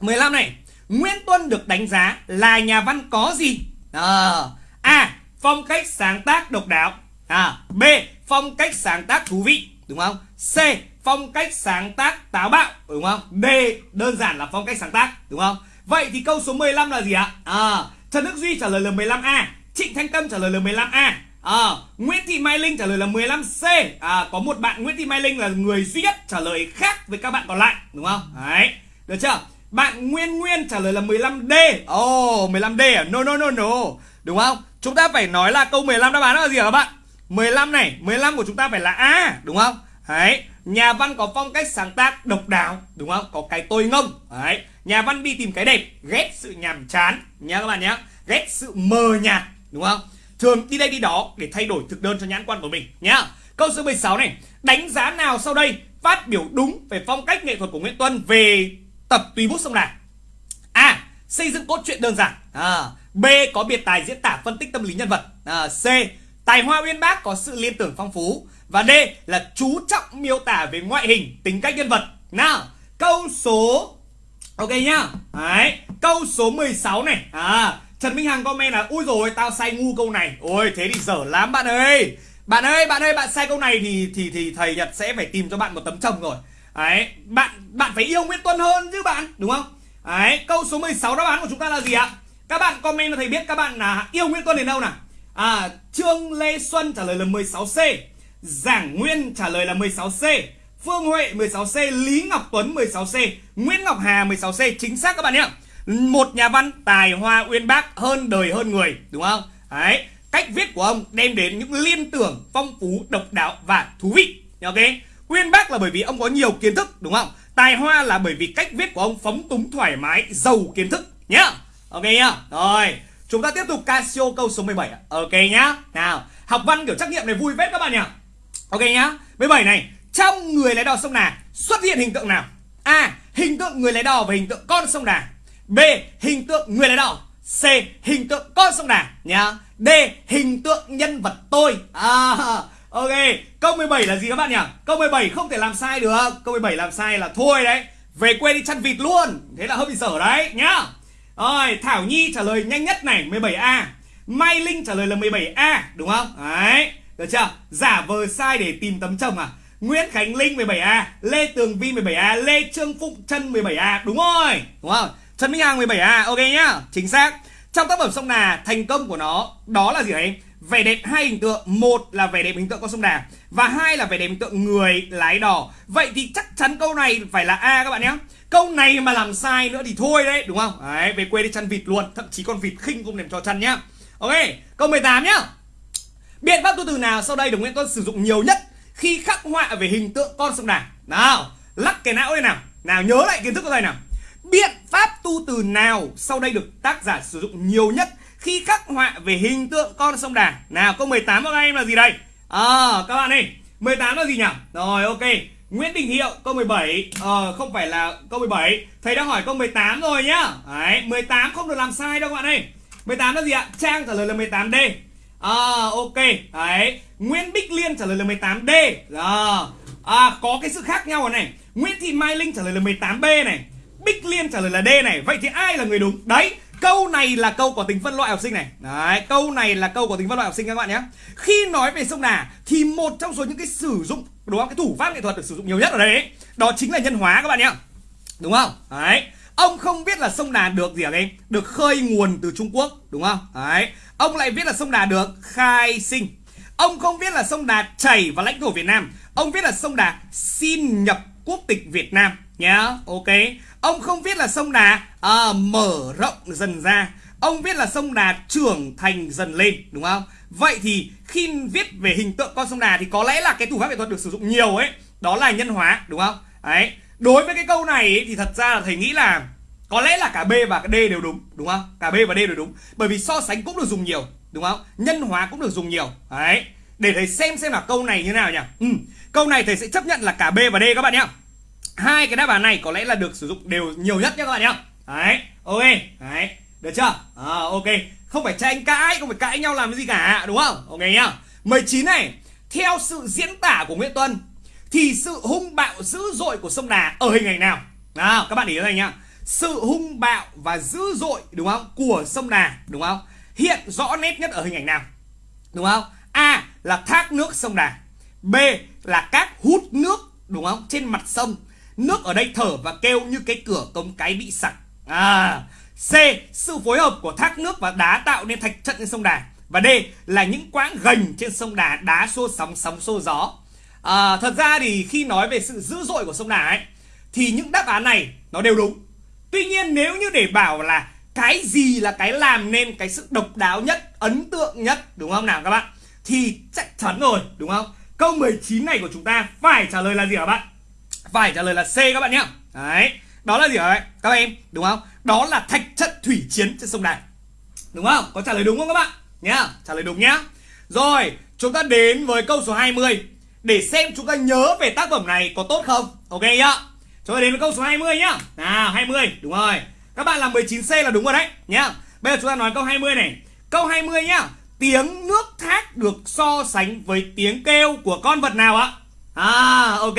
15 này Nguyễn Tuân được đánh giá là nhà văn có gì? À, A phong cách sáng tác độc đáo à, B phong cách sáng tác thú vị đúng không C phong cách sáng tác táo bạo đúng không D đơn giản là phong cách sáng tác đúng không vậy thì câu số 15 là gì ạ à Trần Đức Duy trả lời là 15A Trịnh Thanh Tâm trả lời là 15A à, Nguyễn Thị Mai Linh trả lời là 15C à, Có một bạn Nguyễn Thị Mai Linh là người duy nhất trả lời khác với các bạn còn lại Đúng không? Đấy Được chưa? Bạn Nguyên Nguyên trả lời là 15D Oh 15D à? No no no no Đúng không? Chúng ta phải nói là câu 15 đáp án là gì hả các bạn? 15 này 15 của chúng ta phải là A Đúng không? Đấy Nhà văn có phong cách sáng tác độc đáo Đúng không? Có cái tôi ngông Đấy Nhà văn đi tìm cái đẹp Ghét sự nhàm chán Nhá các bạn nhé Ghét sự mờ nhạt Đúng không? Thường đi đây đi đó để thay đổi thực đơn cho nhãn quan của mình nhá. Câu số 16 này, đánh giá nào sau đây phát biểu đúng về phong cách nghệ thuật của Nguyễn Tuân về tập tùy bút sông Đà? A. Xây dựng cốt truyện đơn giản. À, B. Có biệt tài diễn tả phân tích tâm lý nhân vật. À, C. Tài hoa uyên bác có sự liên tưởng phong phú. Và D là chú trọng miêu tả về ngoại hình, tính cách nhân vật. Nào, câu số Ok nhá. Đấy, câu số 16 này. À, Trần Minh Hằng comment là Ui rồi tao sai ngu câu này Ôi thế thì dở lắm bạn ơi Bạn ơi bạn ơi bạn sai câu này thì thì thì thầy Nhật sẽ phải tìm cho bạn một tấm chồng rồi Đấy bạn bạn phải yêu Nguyễn Tuân hơn chứ bạn đúng không Đấy câu số 16 đáp án của chúng ta là gì ạ Các bạn comment cho thầy biết các bạn là yêu Nguyễn Tuân đến đâu nào À Trương Lê Xuân trả lời là 16C Giảng Nguyên trả lời là 16C Phương Huệ 16C Lý Ngọc Tuấn 16C Nguyễn Ngọc Hà 16C Chính xác các bạn nhé. Một nhà văn tài hoa uyên bác hơn đời hơn người, đúng không? Đấy, cách viết của ông đem đến những liên tưởng phong phú, độc đáo và thú vị. Ok uyên bác là bởi vì ông có nhiều kiến thức, đúng không? Tài hoa là bởi vì cách viết của ông phóng túng thoải mái, giàu kiến thức nhá. Ok nhá. Rồi chúng ta tiếp tục Casio câu số 17 ok nhá. Nào học văn kiểu trắc nghiệm này vui vết các bạn nhỉ? Ok nhá. 17 này trong người lái đò sông Đà xuất hiện hình tượng nào? A hình tượng người lái đò và hình tượng con sông Đà. B. Hình tượng người lái đò. C. Hình tượng con sông Đà nhá. D. Hình tượng nhân vật tôi. À, Ok. Câu 17 là gì các bạn nhỉ? Câu 17 không thể làm sai được. Câu 17 làm sai là thôi đấy. Về quê đi chăn vịt luôn. Thế là hơi bị dở đấy nhá. Rồi Thảo Nhi trả lời nhanh nhất này 17A Mai Linh trả lời là 17A Đúng không? Đấy Được chưa? Giả vờ sai để tìm tấm chồng à? Nguyễn Khánh Linh 17A Lê Tường Vi 17A Lê Trương Phụng Trân 17A Đúng rồi Đúng không? Trần Minh Hằng 17A ok nhá Chính xác. Trong tác phẩm sông Nà, thành công của nó Đó là gì đấy Vẻ đẹp hai hình tượng, Một là vẻ đẹp hình tượng con sông Đà Và hai là vẻ đẹp hình tượng người lái đò. Vậy thì chắc chắn câu này phải là A các bạn nhé. Câu này mà làm sai nữa thì thôi đấy, Đúng không? Đấy, về quê đi chăn vịt luôn, Thậm chí con vịt khinh cũng đem cho chăn nhá. Ok, Câu 18 nhá. Biện pháp tu từ nào sau đây được Nguyễn Tuân sử dụng nhiều nhất Khi khắc họa về hình tượng con sông Đà? Nào, Lắc cái não đây nào. Nào, nhớ lại kiến thức của thầy nào. Biện pháp tu từ nào sau đây được tác giả sử dụng nhiều nhất khi khắc họa về hình tượng con sông Đà? Nào câu 18 của các em là gì đây? À các bạn ơi, 18 là gì nhỉ? Rồi ok. Nguyễn Đình Hiệu câu 17 Ờ không phải là câu 17 Thầy đã hỏi câu 18 rồi nhá. Đấy 18 không được làm sai đâu các bạn ơi. 18 là gì ạ? Trang trả lời là 18D À ờ, ok. Đấy. Nguyễn Bích Liên trả lời là 18D à, à có cái sự khác nhau rồi này. Nguyễn Thị Mai Linh trả lời là 18B này. Bích Liên trả lời là D này. Vậy thì ai là người đúng? Đấy Câu này là câu có tính phân loại học sinh này. Đấy Câu này là câu có tính phân loại học sinh các bạn nhé. Khi nói về sông Đà Thì một trong số những cái sử dụng Đúng không? Cái thủ pháp nghệ thuật được sử dụng nhiều nhất ở đây ấy, Đó chính là nhân hóa các bạn nhé. Đúng không? Đấy Ông không biết là sông Đà được gì ở đây Được khơi nguồn từ Trung Quốc Đúng không? Đấy Ông lại viết là sông Đà được khai sinh. Ông không biết là sông Đà chảy vào lãnh thổ Việt Nam. Ông viết là sông Đà xin nhập quốc tịch Việt Nam nhá ok ông không viết là sông đà à, mở rộng dần ra. Ông viết là sông đà trưởng thành dần lên đúng không? Vậy thì khi viết về hình tượng con sông đà thì có lẽ là cái thủ pháp nghệ thuật được sử dụng nhiều ấy. Đó là nhân hóa đúng không? Đấy. Đối với cái câu này ấy, thì thật ra là thầy nghĩ là có lẽ là cả B và cả D đều đúng đúng không? Cả B và D đều đúng. Bởi vì so sánh cũng được dùng nhiều đúng không? Nhân hóa cũng được dùng nhiều. Đấy. Để thầy xem xem là câu này như nào nhỉ? Ừ. câu này thầy sẽ chấp nhận là cả B và D các bạn nhé hai cái đáp án này có lẽ là được sử dụng đều nhiều nhất nhé các bạn nhá, đấy ok. Đấy được chưa? À, ok. Không phải tranh cãi không phải cãi nhau làm cái gì cả đúng không? Ok nhá. 19 này theo sự diễn tả của Nguyễn Tuân thì sự hung bạo dữ dội của sông Đà ở hình ảnh nào? Nào các bạn ý này nhá. Sự hung bạo và dữ dội đúng không của sông Đà đúng không? Hiện rõ nét nhất ở hình ảnh nào? Đúng không? A là thác nước sông Đà. B là các hút nước đúng không trên mặt sông. Nước ở đây thở và kêu như cái cửa cống cái bị sặc à C. Sự phối hợp của thác nước và đá tạo nên thạch trận trên sông Đà và D là những quãng gành trên sông Đà đá xô sóng sóng xô gió. À, thật ra thì khi nói về sự dữ dội của sông Đà ấy thì những đáp án này nó đều đúng. Tuy nhiên nếu như để bảo là cái gì là cái làm nên cái sự độc đáo nhất, ấn tượng nhất đúng không nào các bạn? Thì chắc chắn rồi đúng không? Câu 19 này của chúng ta phải trả lời là gì hả bạn? Phải trả lời là C các bạn nhé. Đấy, đó là gì hả các em? Đúng không? Đó là thạch chất thủy chiến trên sông Đà. Đúng không? Có trả lời đúng không các bạn? Nhá, trả lời đúng nhá. Rồi, chúng ta đến với câu số 20 để xem chúng ta nhớ về tác phẩm này có tốt không. Ok nhá. Chúng ta đến với câu số 20 nhá. Nào, 20, đúng rồi. Các bạn làm 19C là đúng rồi đấy nhá. Bây giờ chúng ta nói câu 20 này. Câu 20 nhá. Tiếng nước thác được so sánh với tiếng kêu của con vật nào ạ? À, ok.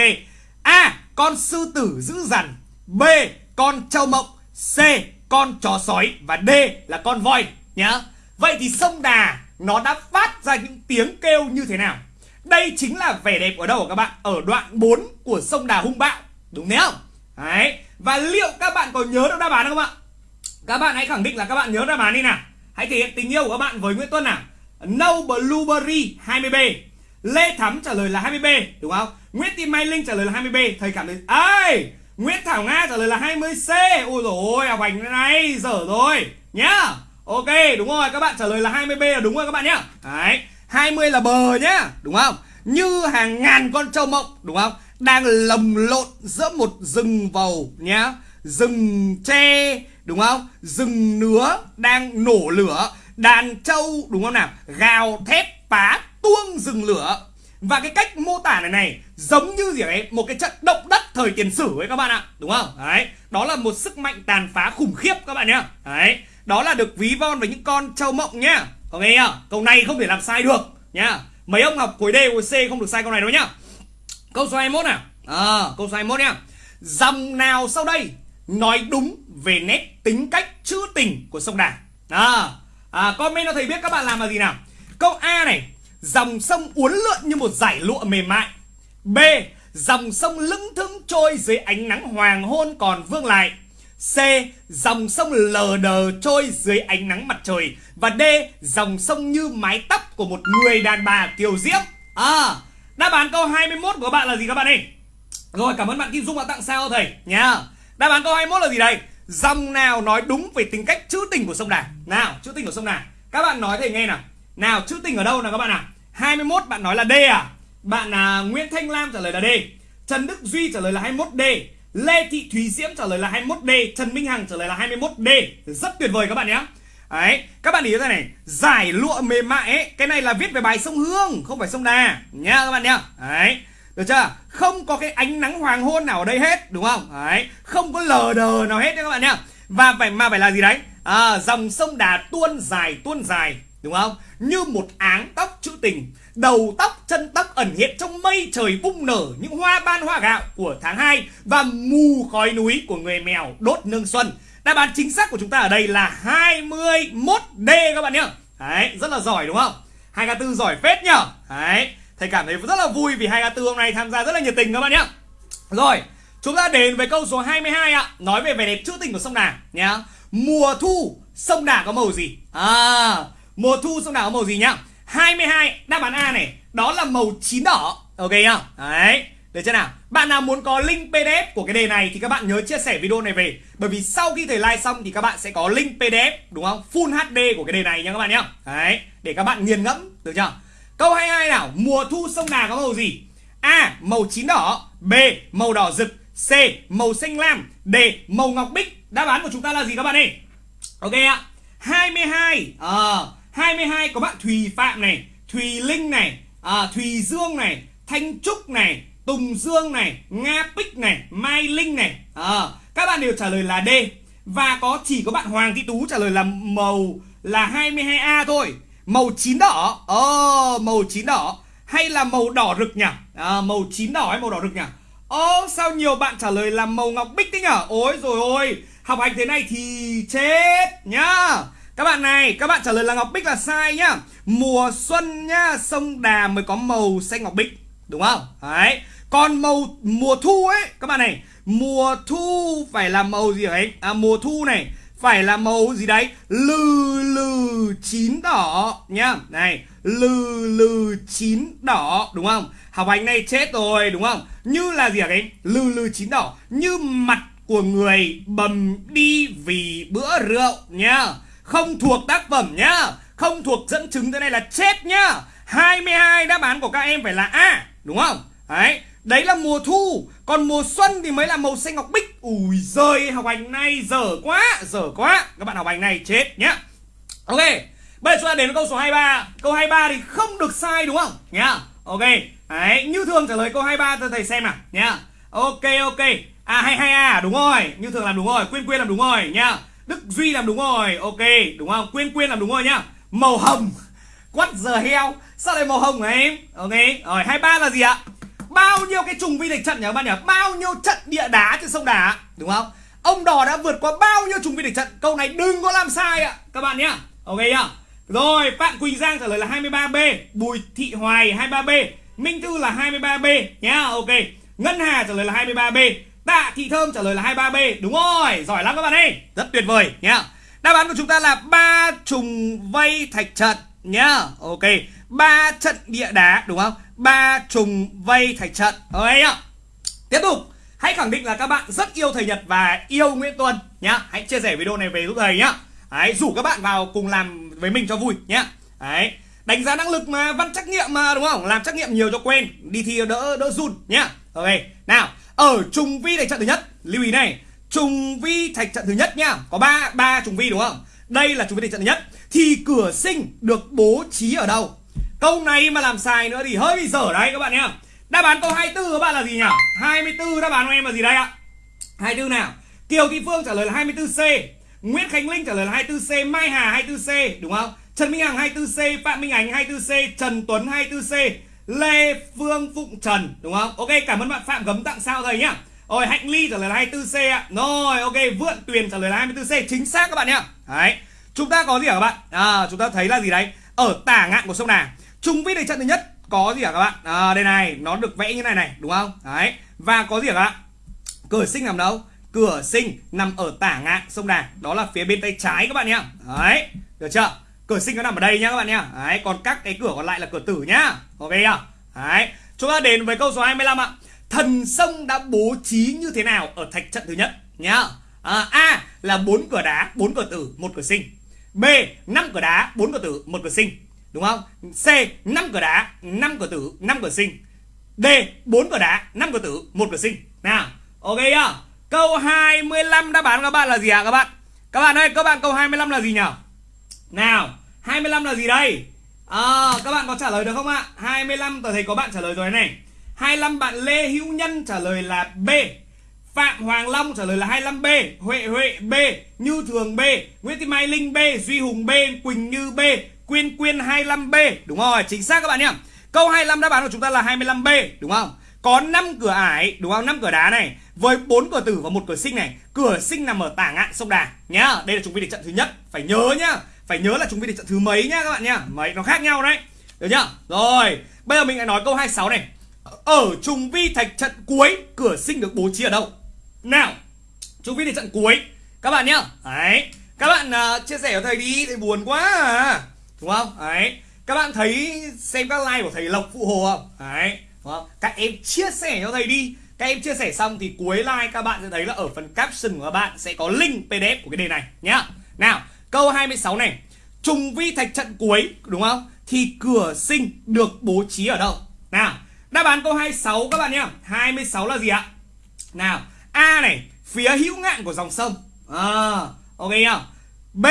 A. Con sư tử dữ dằn. B. Con trâu mộng. C. Con chó sói. Và D là con voi nhá. Vậy thì sông Đà nó đã phát ra những tiếng kêu như thế nào? Đây chính là vẻ đẹp ở đâu các bạn? Ở đoạn 4 của sông Đà hung bạo. Đúng không? Đấy. Và liệu các bạn có nhớ được đáp án không ạ? Các bạn hãy khẳng định là các bạn nhớ đáp án đi nào. Hãy thể hiện tình yêu của các bạn với Nguyễn Tuân nào. No Blueberry 20B. Lê Thắm trả lời là 20B, đúng không? Nguyễn Thị Mai Linh trả lời là 20B. Thầy cảm thấy ai? Nguyễn Thảo Nga trả lời là 20C. Ôi dồi ôi, à, học hành này dở rồi nhá. Ok, đúng rồi, các bạn trả lời là 20B là đúng rồi các bạn nhá. Đấy, 20 là bờ nhá, đúng không? Như hàng ngàn con trâu mộng, đúng không? Đang lồng lộn giữa một rừng vầu nhá. Rừng tre, đúng không? Rừng nứa đang nổ lửa, đàn trâu đúng không nào? Gào thét phá tuông rừng lửa. Và cái cách mô tả này này giống như gì đấy một cái trận động đất thời tiền sử ấy các bạn ạ, đúng không? Đấy, đó là một sức mạnh tàn phá khủng khiếp các bạn nhá. Đấy, đó là được ví von với những con trâu mộng nhá. Có nghe nhá? Câu này không thể làm sai được nhá. Mấy ông học khối D khối C không được sai câu này đâu nhá. Câu số 21 nào. À, câu số 21 nhá. Dòng nào sau đây nói đúng về nét tính cách trữ tình của sông Đà? À, à comment cho thầy biết các bạn làm là gì nào. Câu A này dòng sông uốn lượn như một dải lụa mềm mại. B, dòng sông lững thững trôi dưới ánh nắng hoàng hôn còn vương lại. C. Dòng sông lờ đờ trôi dưới ánh nắng mặt trời. Và D. Dòng sông như mái tóc của một người đàn bà kiều diễm. À Đáp án câu 21 của bạn là gì các bạn ơi? Rồi, cảm ơn bạn Kim Dung đã tặng sao thầy? Nha. Đáp án câu 21 là gì đây? Dòng nào nói đúng về tính cách trữ tình của sông Đà? Nào, trữ tình của sông Đà. Các bạn nói thầy nghe nào. Nào, trữ tình ở đâu nào các bạn nào 21 bạn nói là D à? Bạn à, Nguyễn Thanh Lam trả lời là D Trần Đức Duy trả lời là 21D Lê Thị Thúy Diễm trả lời là 21D Trần Minh Hằng trả lời là 21D Rất tuyệt vời các bạn nhé Đấy, các bạn ý thế này Giải lụa mềm mại ấy Cái này là viết về bài sông Hương Không phải sông Đà Nha các bạn nhá Đấy Được chưa? Không có cái ánh nắng hoàng hôn nào ở đây hết Đúng không? Đấy Không có lờ đờ nào hết đấy các bạn nhá Và phải mà phải là gì đấy? À, dòng sông Đà tuôn dài tuôn dài Đúng không? Như một áng tóc trữ tình Đầu tóc, chân tóc ẩn hiện trong mây trời bung nở Những hoa ban hoa gạo của tháng 2 Và mù khói núi của người mèo đốt nương xuân. Đáp án chính xác của chúng ta ở đây là 21D các bạn nhá. Đấy, rất là giỏi đúng không? 2K4 giỏi phết nhở Đấy, thầy cảm thấy rất là vui vì 2K4 hôm nay tham gia rất là nhiệt tình các bạn nhá. Rồi, chúng ta đến với câu số 22 ạ. Nói về vẻ đẹp trữ tình của sông Đà nhá. Mùa thu, sông Đà có màu gì? À, Mùa thu sông Đà có màu gì nhá? 22 đáp án A này Đó là màu chín đỏ. Ok nhá. Đấy. Được chưa nào? Bạn nào muốn có link PDF của cái đề này Thì các bạn nhớ chia sẻ video này về. Bởi vì sau khi thầy like xong Thì các bạn sẽ có link PDF Đúng không? Full HD của cái đề này nha các bạn nhá. Đấy. Để các bạn nghiền ngẫm Được chưa? Câu 22 nào. Mùa thu sông Đà có màu gì? A. Màu chín đỏ. B. Màu đỏ rực. C. Màu xanh lam. D. Màu ngọc bích. Đáp án của chúng ta là gì các bạn ơi? Ok ạ. 22 Ờ. à, 22 có bạn Thùy Phạm này Thùy Linh này à, Thùy Dương này Thanh Trúc này Tùng Dương này Nga Bích này Mai Linh này. À, Các bạn đều trả lời là D. Và có chỉ có bạn Hoàng Thị Tú trả lời là màu là 22A thôi. Màu chín đỏ. Ờ oh, màu chín đỏ. Hay là màu đỏ rực nhỉ? À, Màu chín đỏ hay màu đỏ rực nhỉ? Ồ oh, sao nhiều bạn trả lời là màu ngọc bích thế nhở Ôi rồi ôi Học hành thế này thì chết nhá các bạn này, các bạn trả lời là Ngọc Bích là sai nhá. Mùa xuân nhá, sông Đà mới có màu xanh Ngọc Bích Đúng không? Đấy. Còn màu mùa thu ấy, các bạn này Mùa thu phải là màu gì ấy? À mùa thu này Phải là màu gì đấy? Lừ lừ chín đỏ nhá. Này lừ lừ chín đỏ đúng không? Học hành này chết rồi đúng không? Như là gì hả lừ lừ chín đỏ. Như mặt của người bầm đi vì bữa rượu nhá không thuộc tác phẩm nhá. Không thuộc dẫn chứng, thế này là chết nhá. 22 đáp án của các em phải là A, đúng không? Đấy đấy là mùa thu. Còn mùa xuân thì mới là màu xanh ngọc bích. Ui giời, học hành này dở quá dở quá. Các bạn học hành này chết nhá. Ok, bây giờ chúng ta đến với câu số 23 câu 23 thì không được sai, đúng không? Nhá. Ok, đấy, như thường trả lời câu 23 cho thầy xem nào. Nhá. Ok ok. À hay hay à đúng rồi. Như thường làm đúng rồi, quyên quyên làm đúng rồi, nhá đức duy làm đúng rồi. Ok, đúng không? Quyên quyên làm đúng rồi nhá. Màu hồng. Quắt giờ heo. Sao lại màu hồng hả em? Ok, rồi 23 là gì ạ? Bao nhiêu cái trùng vi địch trận nhỉ các bạn nhỉ? Bao nhiêu trận địa đá trên sông đà đúng không? Ông đỏ đã vượt qua bao nhiêu trùng vi địch trận? Câu này đừng có làm sai ạ, các bạn nhá. Ok nhá. Rồi, Phạm Quỳnh Giang trả lời là 23B Bùi Thị Hoài 23B Minh Thư là 23B nhá. Ok. Ngân Hà trả lời là 23B Tạ Thị Thơm trả lời là 23B Đúng rồi giỏi lắm các bạn ơi. Rất tuyệt vời nhá. Đáp án của chúng ta là ba trùng vây thạch trận nhá. Ok ba trận địa đá đúng không? Ba trùng vây thạch trận ok tiếp tục hãy khẳng định là các bạn rất yêu thầy Nhật và yêu Nguyễn Tuân nhá. Hãy chia sẻ video này về giúp thầy nhá. Đấy, rủ các bạn vào cùng làm với mình cho vui nhá. Đấy, đánh giá năng lực mà văn trắc nghiệm mà đúng không? Làm trắc nghiệm nhiều cho quen đi thi đỡ đỡ run nhá. Ok nào ở trùng vi thạch trận thứ nhất, lưu ý này, trùng vi thạch trận thứ nhất nhá có ba ba trùng vi đúng không? Đây là trùng vi thạch trận thứ nhất, thì cửa sinh được bố trí ở đâu? Câu này mà làm sai nữa thì hơi bị dở đấy các bạn nhá. Đáp án câu 24 các bạn là gì nhỉ? 24 đáp án của em là gì đây ạ? 24 nào? Kiều Thị Phương trả lời là 24C Nguyễn Khánh Linh trả lời là 24C Mai Hà 24C đúng không? Trần Minh Hằng 24C Phạm Minh Ánh 24C Trần Tuấn 24C Lê Phương Phụng Trần đúng không? Ok cảm ơn bạn Phạm Gấm tặng sao thầy nhá. Rồi Hạnh Ly trả lời là 24C ạ. Rồi ok Vượn Tuyền trả lời là 24C Chính xác các bạn nhá. Đấy Chúng ta có gì hả các bạn? À, Chúng ta thấy là gì đấy? Ở tả ngạn của sông Đà Trung viết đề trận thứ nhất Có gì hả các bạn? À, Đây này Nó được vẽ như này này Đúng không? Đấy Và có gì hả các bạn? Cửa sinh nằm đâu? Cửa sinh nằm ở tả ngạn sông Đà Đó là phía bên tay trái các bạn nhá. Đấy Được chưa? Cửa sinh nó nằm ở đây nhá các bạn nhá. Đấy Còn các cái cửa còn lại là cửa tử nhá. Ok chưa Đấy Chúng ta đến với câu số 25 ạ. Thần sông đã bố trí như thế nào ở thạch trận thứ nhất nhá? À, A là bốn cửa đá bốn cửa tử một cửa sinh. B năm cửa đá bốn cửa tử một cửa sinh. Đúng không? C năm cửa đá năm cửa tử năm cửa sinh. D bốn cửa đá năm cửa tử một cửa sinh. Nào ok chưa câu 25 đáp án các bạn là gì ạ à, các bạn? Các bạn ơi các bạn câu 25 là gì nhỉ nào 25 là gì đây? À, các bạn có trả lời được không ạ? 25 tôi thấy có bạn trả lời rồi này. 25 bạn Lê Hữu Nhân trả lời là B. Phạm Hoàng Long trả lời là 25B Huệ Huệ B. Như Thường B. Nguyễn Thị Mai Linh B. Duy Hùng B. Quỳnh Như B. Quyên Quyên 25B Đúng rồi chính xác các bạn nhé. Câu 25 đáp án của chúng ta là 25B Đúng không? Có 5 cửa ải Đúng không? 5 cửa đá này Với 4 cửa tử và một cửa sinh này. Cửa sinh nằm ở tả ngạn sông Đà Nhá. Đây là chúng mình địch trận thứ nhất Phải nhớ nhá. Phải nhớ là chúng vi địch trận thứ mấy nhá các bạn nhá. Mấy nó khác nhau đấy. Được nhá Rồi Bây giờ mình lại nói câu 26 này. Ở trùng vi thạch trận cuối cửa sinh được bố trí ở đâu? Nào trùng vi thạch trận cuối các bạn nhá. Đấy các bạn uh, chia sẻ cho thầy đi thầy buồn quá à. Đúng không? Đấy các bạn thấy xem các like của thầy lộc phụ hồ không? Đấy đúng không? Các em chia sẻ cho thầy đi. Các em chia sẻ xong thì cuối like các bạn sẽ thấy là ở phần caption của các bạn sẽ có link pdf của cái đề này nhá. Nào câu 26 này. Trùng vi thạch trận cuối đúng không? Thì cửa sinh được bố trí ở đâu? Nào Đáp án câu 26 các bạn nhé 26 là gì ạ? Nào A này Phía hữu ngạn của dòng sông. À, Ok nhá. B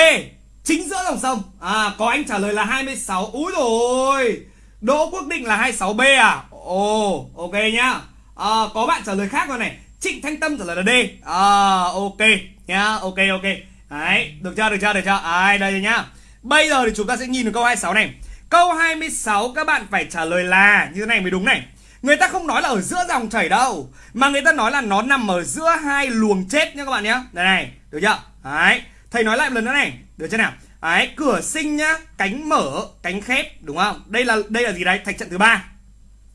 Chính giữa dòng sông. À, Có anh trả lời là 26 Úi rồi Đỗ Quốc Định là 26B à? Ồ oh, ok nhá. À, Có bạn trả lời khác rồi này. Trịnh Thanh Tâm trả lời là D. À, Ok nhá Ok ok. Đấy Được chưa được chưa được chưa Đấy, Đây nhá Bây giờ thì chúng ta sẽ nhìn vào câu 26 này Câu 26 các bạn phải trả lời là như thế này mới đúng này. Người ta không nói là ở giữa dòng chảy đâu Mà người ta nói là nó nằm ở giữa hai luồng chết nhá các bạn nhé Đây này, được chưa? Đấy, thầy nói lại một lần nữa này Được chưa nào? Đấy, cửa sinh nhá, cánh mở, cánh khép Đúng không? Đây là đây là gì đấy? Thạch trận thứ ba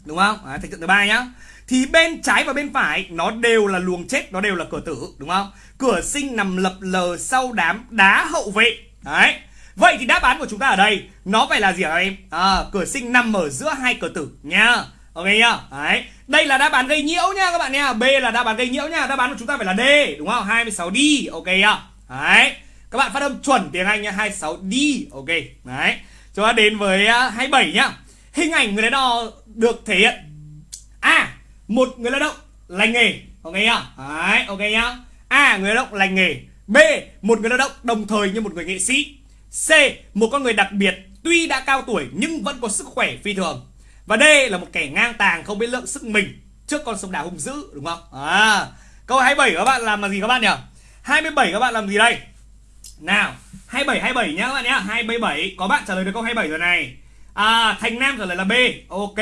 Đúng không? Đấy, thạch trận thứ ba nhá Thì bên trái và bên phải nó đều là luồng chết Nó đều là cửa tử, đúng không? Cửa sinh nằm lập lờ sau đám đá hậu vệ Đấy Vậy thì đáp án của chúng ta ở đây nó phải là gì hả em? À, cửa sinh nằm ở giữa hai cửa tử nha. Ok nhá. Đấy. Đây là đáp án gây nhiễu nha các bạn nha. B là đáp án gây nhiễu nha. Đáp án của chúng ta phải là D, đúng không? 26D. Ok nhá. Đấy. Các bạn phát âm chuẩn tiếng Anh nha, 26D. Ok. Đấy. Chúng ta đến với à, 27 nhá. Hình ảnh người lái đò được thể hiện A. Một người lao động lành nghề. Ok nhá. Đấy, ok nhá. A. Người lao động lành nghề. B. Một người lao động đồng thời như một người nghệ sĩ. C. Một con người đặc biệt tuy đã cao tuổi nhưng vẫn có sức khỏe phi thường. Và D là một kẻ ngang tàng không biết lượng sức mình trước con sông đà hung dữ đúng không? À, câu 27 các bạn làm là gì các bạn nhỉ? 27 các bạn làm gì đây? Nào, 27 27 nhá các bạn nhá. 27 có bạn trả lời được câu 27 rồi này. À, Thành Nam trả lời là B. Ok.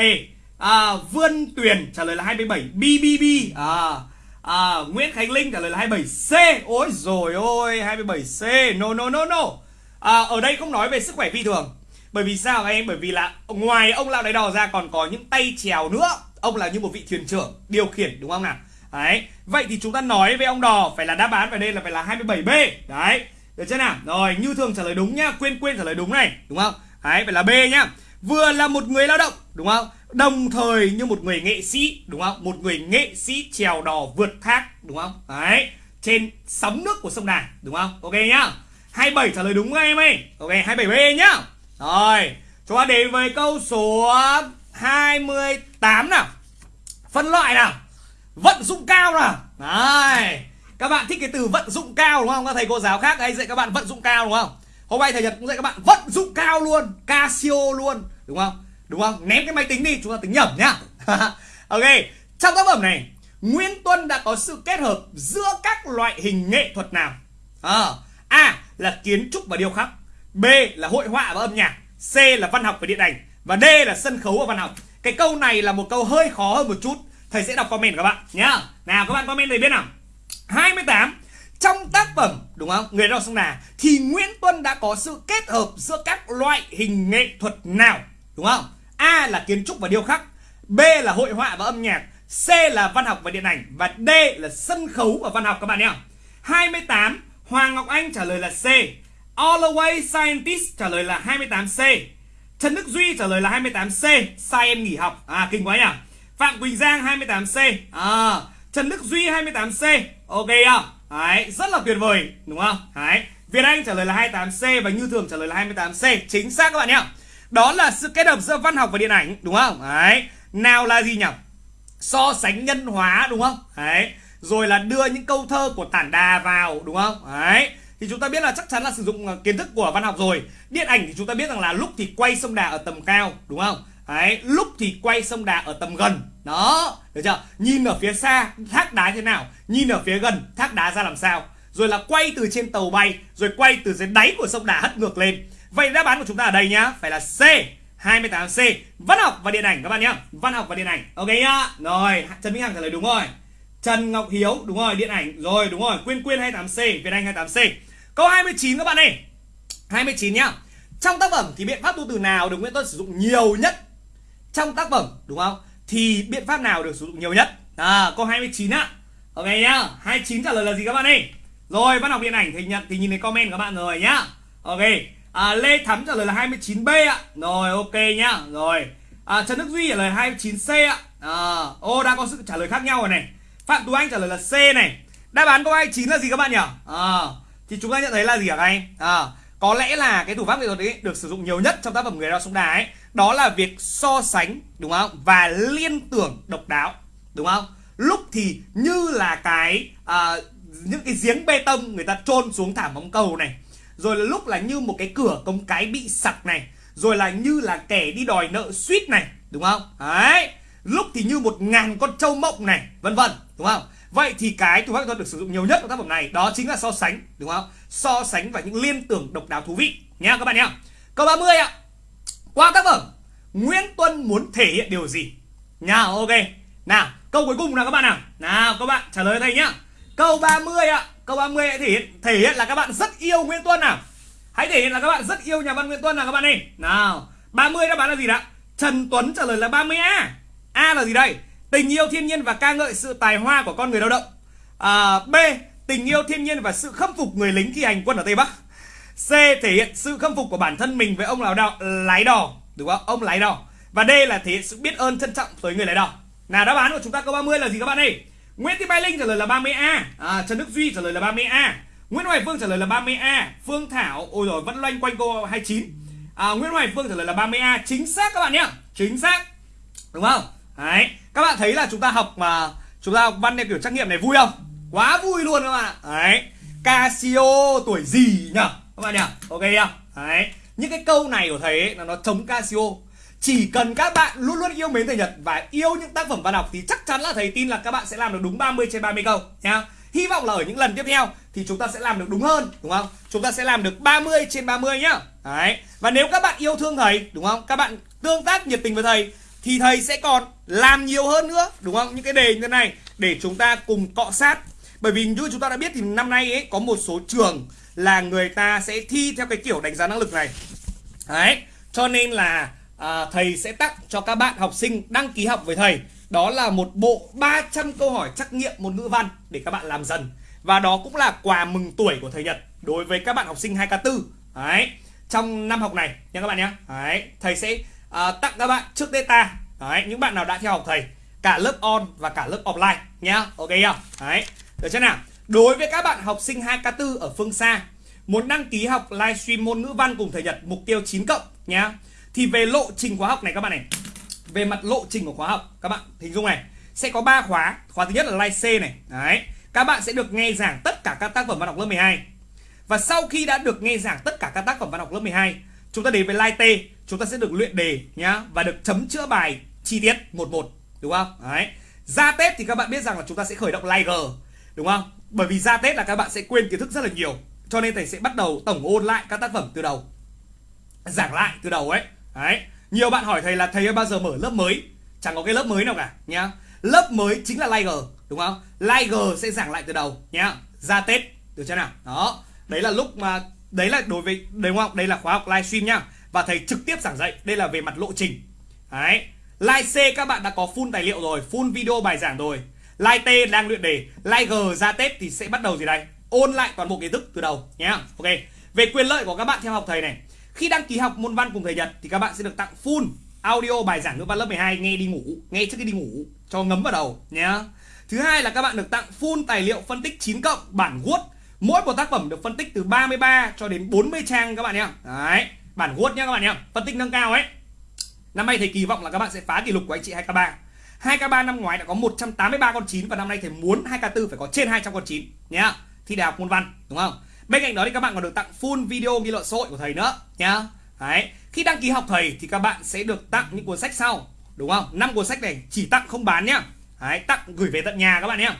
À, Vươn Tuyền trả lời là 27 BBB. À, à, Nguyễn Khánh Linh trả lời là 27C. Ôi rồi ôi, 27C. No no no no. À, ở đây không nói về sức khỏe phi thường. Bởi vì sao các em? Bởi vì là ngoài ông lão đáy đò ra còn có những tay chèo nữa. Ông là như một vị thuyền trưởng điều khiển đúng không nào? Đấy. Vậy thì chúng ta nói với ông đò phải là đáp án phải đây là phải là 27b đấy. Được chưa nào? Rồi như thường trả lời đúng nhá quên quên trả lời đúng này đúng không? Đấy phải là b nhá vừa là một người lao động đúng không? Đồng thời như một người nghệ sĩ đúng không một người nghệ sĩ trèo đò vượt thác đúng không đấy trên sóng nước của sông đà đúng không ok nhá 27 trả lời đúng em ơi ok 27b nhá rồi, chúng ta đến với câu số 28 nào. Phân loại nào. Vận dụng cao nào. Đấy. Các bạn thích cái từ vận dụng cao đúng không? Các thầy cô giáo khác hay dạy các bạn vận dụng cao đúng không? Hôm nay thầy Nhật cũng dạy các bạn vận dụng cao luôn, Casio luôn, đúng không? Đúng không? Ném cái máy tính đi, chúng ta tính nhẩm nhá. ok, trong tác phẩm này, Nguyễn Tuân đã có sự kết hợp giữa các loại hình nghệ thuật nào? À, A là kiến trúc và điêu khắc. B là hội họa và âm nhạc C là văn học và điện ảnh và D là sân khấu và văn học cái câu này là một câu hơi khó hơn một chút thầy sẽ đọc comment các bạn nhá nào các bạn comment để biết nào 28 trong tác phẩm đúng không người đọc sông đà thì Nguyễn Tuân đã có sự kết hợp giữa các loại hình nghệ thuật nào đúng không? A là kiến trúc và điêu khắc B là hội họa và âm nhạc C là văn học và điện ảnh và D là sân khấu và văn học các bạn nhé. 28 Hoàng Ngọc Anh trả lời là C. All Away Scientist trả lời là 28C Trần Đức Duy trả lời là 28C Sai em nghỉ học. À kinh quá nhỉ. Phạm Quỳnh Giang 28C à, Trần Đức Duy 28C Ok không Đấy, rất là tuyệt vời. Đúng không? Đấy, Việt Anh trả lời là 28C và Như Thường trả lời là 28C Chính xác các bạn nhé đó là sự kết hợp giữa văn học và điện ảnh đúng không? Đấy, nào là gì nhỉ? So sánh nhân hóa đúng không? Đấy, rồi là đưa những câu thơ của tản đà vào đúng không? Đấy. Thì chúng ta biết là chắc chắn là sử dụng ờ, kiến thức của văn học rồi. Điện ảnh thì chúng ta biết rằng là lúc thì quay sông đà ở tầm cao đúng không? Đấy, lúc thì quay sông đà ở tầm gần. Đó. Được chưa? Nhìn ở phía xa thác đá thế nào? Nhìn ở phía gần thác đá ra làm sao? Rồi là quay từ trên tàu bay rồi quay từ dưới đáy của sông đà hất ngược lên vậy đáp án của chúng ta ở đây nhá phải là c 28C Văn học và điện ảnh các bạn nhá. Văn học và điện ảnh Ok nhá. Rồi Trần Minh Hằng trả lời đúng rồi. Trần Ngọc Hiếu đúng rồi điện ảnh. Rồi đúng rồi Quyên Quyên 28C Việt Anh 28C Câu 29 các bạn ơi. 29 nhá. Trong tác phẩm thì biện pháp tu từ nào được Nguyễn Tuân sử dụng nhiều nhất? Trong tác phẩm đúng không? Thì biện pháp nào được sử dụng nhiều nhất? À, Câu 29 á. Ok nhá. 29 trả lời là gì các bạn ơi? Rồi văn học điện ảnh thì nhận thì nhìn thấy comment các bạn rồi nhá. Ok à, Lê Thắm trả lời là 29B ạ. Rồi ok nhá. Rồi. À, Trần Đức Duy trả lời 29C ạ. À, Ô đã có sự trả lời khác nhau rồi này. Phạm Tú Anh trả lời là C này. Đáp án câu 29 là gì các bạn nhỉ? À, thì chúng ta nhận thấy là gì hả các anh? À, có lẽ là cái thủ pháp nghệ thuật ấy được sử dụng nhiều nhất trong tác phẩm người đào sông đá ấy. Đó là việc so sánh đúng không? Và liên tưởng độc đáo đúng không? Lúc thì như là cái à, những cái giếng bê tông người ta trôn xuống thảm bóng cầu này rồi là lúc là như một cái cửa cống cái bị sặc này rồi là như là kẻ đi đòi nợ suýt này đúng không đấy lúc thì như một ngàn con trâu mộng này vân vân đúng không Vậy thì cái thủ pháp thuật được sử dụng nhiều nhất trong tác phẩm này đó chính là so sánh, đúng không? So sánh và những liên tưởng độc đáo thú vị nhá các bạn nhá. Câu 30 ạ. Qua tác phẩm, Nguyễn Tuân muốn thể hiện điều gì? Nha, ok. Nào, câu cuối cùng nào các bạn nào. Nào các bạn trả lời thầy nhá. Câu 30 ạ. Câu 30 thể hiện thể hiện là các bạn rất yêu Nguyễn Tuân nào. Hãy thể hiện là các bạn rất yêu nhà văn Nguyễn Tuân nào các bạn ơi. Nào, 30 đáp án là gì đã? Trần Tuấn trả lời là 30A. A là gì đây? Tình yêu thiên nhiên và ca ngợi sự tài hoa của con người lao động à, B. Tình yêu thiên nhiên và sự khâm phục người lính thi hành quân ở Tây Bắc C thể hiện sự khâm phục của bản thân mình với ông lái đò, lái đò đúng không? Ông lái đò. Và D là thể hiện sự biết ơn trân trọng tới người lái đò. Nào đáp án của chúng ta câu 30 là gì các bạn ơi? Nguyễn Thị Mai Linh trả lời là 30A. À, Trần Đức Duy trả lời là 30A. Nguyễn Hoài Phương trả lời là 30A. Phương Thảo ôi rồi vẫn loanh quanh cô 29. À, Nguyễn Hoài Phương trả lời là 30A. Chính xác các bạn nhé. Chính xác. Đúng không? Đấy. Các bạn thấy là chúng ta học mà chúng ta học văn theo kiểu trắc nghiệm này vui không? Quá vui luôn các bạn ạ. Đấy. Casio tuổi gì nhỉ? Các bạn nhỉ? Ok nhá. Đấy. Những cái câu này của thầy ấy là nó chống Casio chỉ cần các bạn luôn luôn yêu mến thầy Nhật và yêu những tác phẩm văn học thì chắc chắn là thầy tin là các bạn sẽ làm được đúng 30 trên 30 câu, nhá. Hy vọng là ở những lần tiếp theo thì chúng ta sẽ làm được đúng hơn, đúng không? Chúng ta sẽ làm được 30 trên 30 nhá. Đấy. Và nếu các bạn yêu thương thầy, đúng không? Các bạn tương tác nhiệt tình với thầy thì thầy sẽ còn làm nhiều hơn nữa, đúng không? Những cái đề như thế này để chúng ta cùng cọ sát. Bởi vì như chúng ta đã biết thì năm nay ấy, có một số trường là người ta sẽ thi theo cái kiểu đánh giá năng lực này. Đấy. Cho nên là à, thầy sẽ tặng cho các bạn học sinh đăng ký học với thầy. Đó là một bộ 300 câu hỏi trắc nghiệm môn ngữ văn để các bạn làm dần. Và đó cũng là quà mừng tuổi của thầy Nhật đối với các bạn học sinh 2K4 đấy. Trong năm học này nha các bạn nhé. Đấy. Thầy sẽ à, tặng các bạn trước data. Đấy. Những bạn nào đã theo học thầy cả lớp on và cả lớp offline nhá. Ok không? Đấy. Được chưa nào? Đối với các bạn học sinh 2K4 ở phương xa muốn đăng ký học livestream môn ngữ văn cùng thầy Nhật mục tiêu 9 cộng nhá thì về lộ trình khóa học này các bạn này. Về mặt lộ trình của khóa học, các bạn hình dung này. Sẽ có 3 khóa. Khóa thứ nhất là live C này. Đấy. Các bạn sẽ được nghe giảng tất cả các tác phẩm văn học lớp 12 và sau khi đã được nghe giảng tất cả các tác phẩm văn học lớp 12 chúng ta đến với live T. Chúng ta sẽ được luyện đề, nhá, và được chấm chữa bài chi tiết một một, đúng không? Đấy. Ra Tết thì các bạn biết rằng là chúng ta sẽ khởi động live G, đúng không? Bởi vì ra Tết là các bạn sẽ quên kiến thức rất là nhiều, cho nên thầy sẽ bắt đầu tổng ôn lại các tác phẩm từ đầu, giảng lại từ đầu ấy. Đấy, nhiều bạn hỏi thầy là thầy ơi bao giờ mở lớp mới? Chẳng có cái lớp mới nào cả nhá. Lớp mới chính là Liger, đúng không? Liger sẽ giảng lại từ đầu nhá. Ra Tết được chưa nào? Đó. Đấy là lúc mà đấy là đối với đúng không? Đây là khóa học livestream nhá. Và thầy trực tiếp giảng dạy. Đây là về mặt lộ trình. Đấy. Live C các bạn đã có full tài liệu rồi, full video bài giảng rồi. Live T đang luyện đề, Live G ra Tết thì sẽ bắt đầu gì đây? Ôn lại toàn bộ kiến thức từ đầu nhá. Ok. Về quyền lợi của các bạn theo học thầy này khi đăng ký học môn văn cùng thầy Nhật thì các bạn sẽ được tặng full audio bài giảng ngữ văn lớp 12 nghe đi ngủ, nghe trước khi đi ngủ cho ngấm vào đầu nhé. Thứ hai là các bạn được tặng full tài liệu phân tích 9 cộng bản Word. Mỗi một tác phẩm được phân tích từ 33 cho đến 40 trang các bạn nhé. Đấy, bản Word nhé các bạn nhé. Phân tích nâng cao ấy. Năm nay thầy kỳ vọng là các bạn sẽ phá kỷ lục của anh chị 2K3. 2K3 năm ngoái đã có 183 con 9 và năm nay thầy muốn 2K4 phải có trên 200 con 9 nhá. Thi đại học môn văn đúng không? Bên cạnh đó thì các bạn còn được tặng full video ghi luận xã hội của thầy nữa nhá. Đấy, khi đăng ký học thầy thì các bạn sẽ được tặng những cuốn sách sau, đúng không? năm cuốn sách này chỉ tặng không bán nhá. Đấy, tặng gửi về tận nhà các bạn nhé.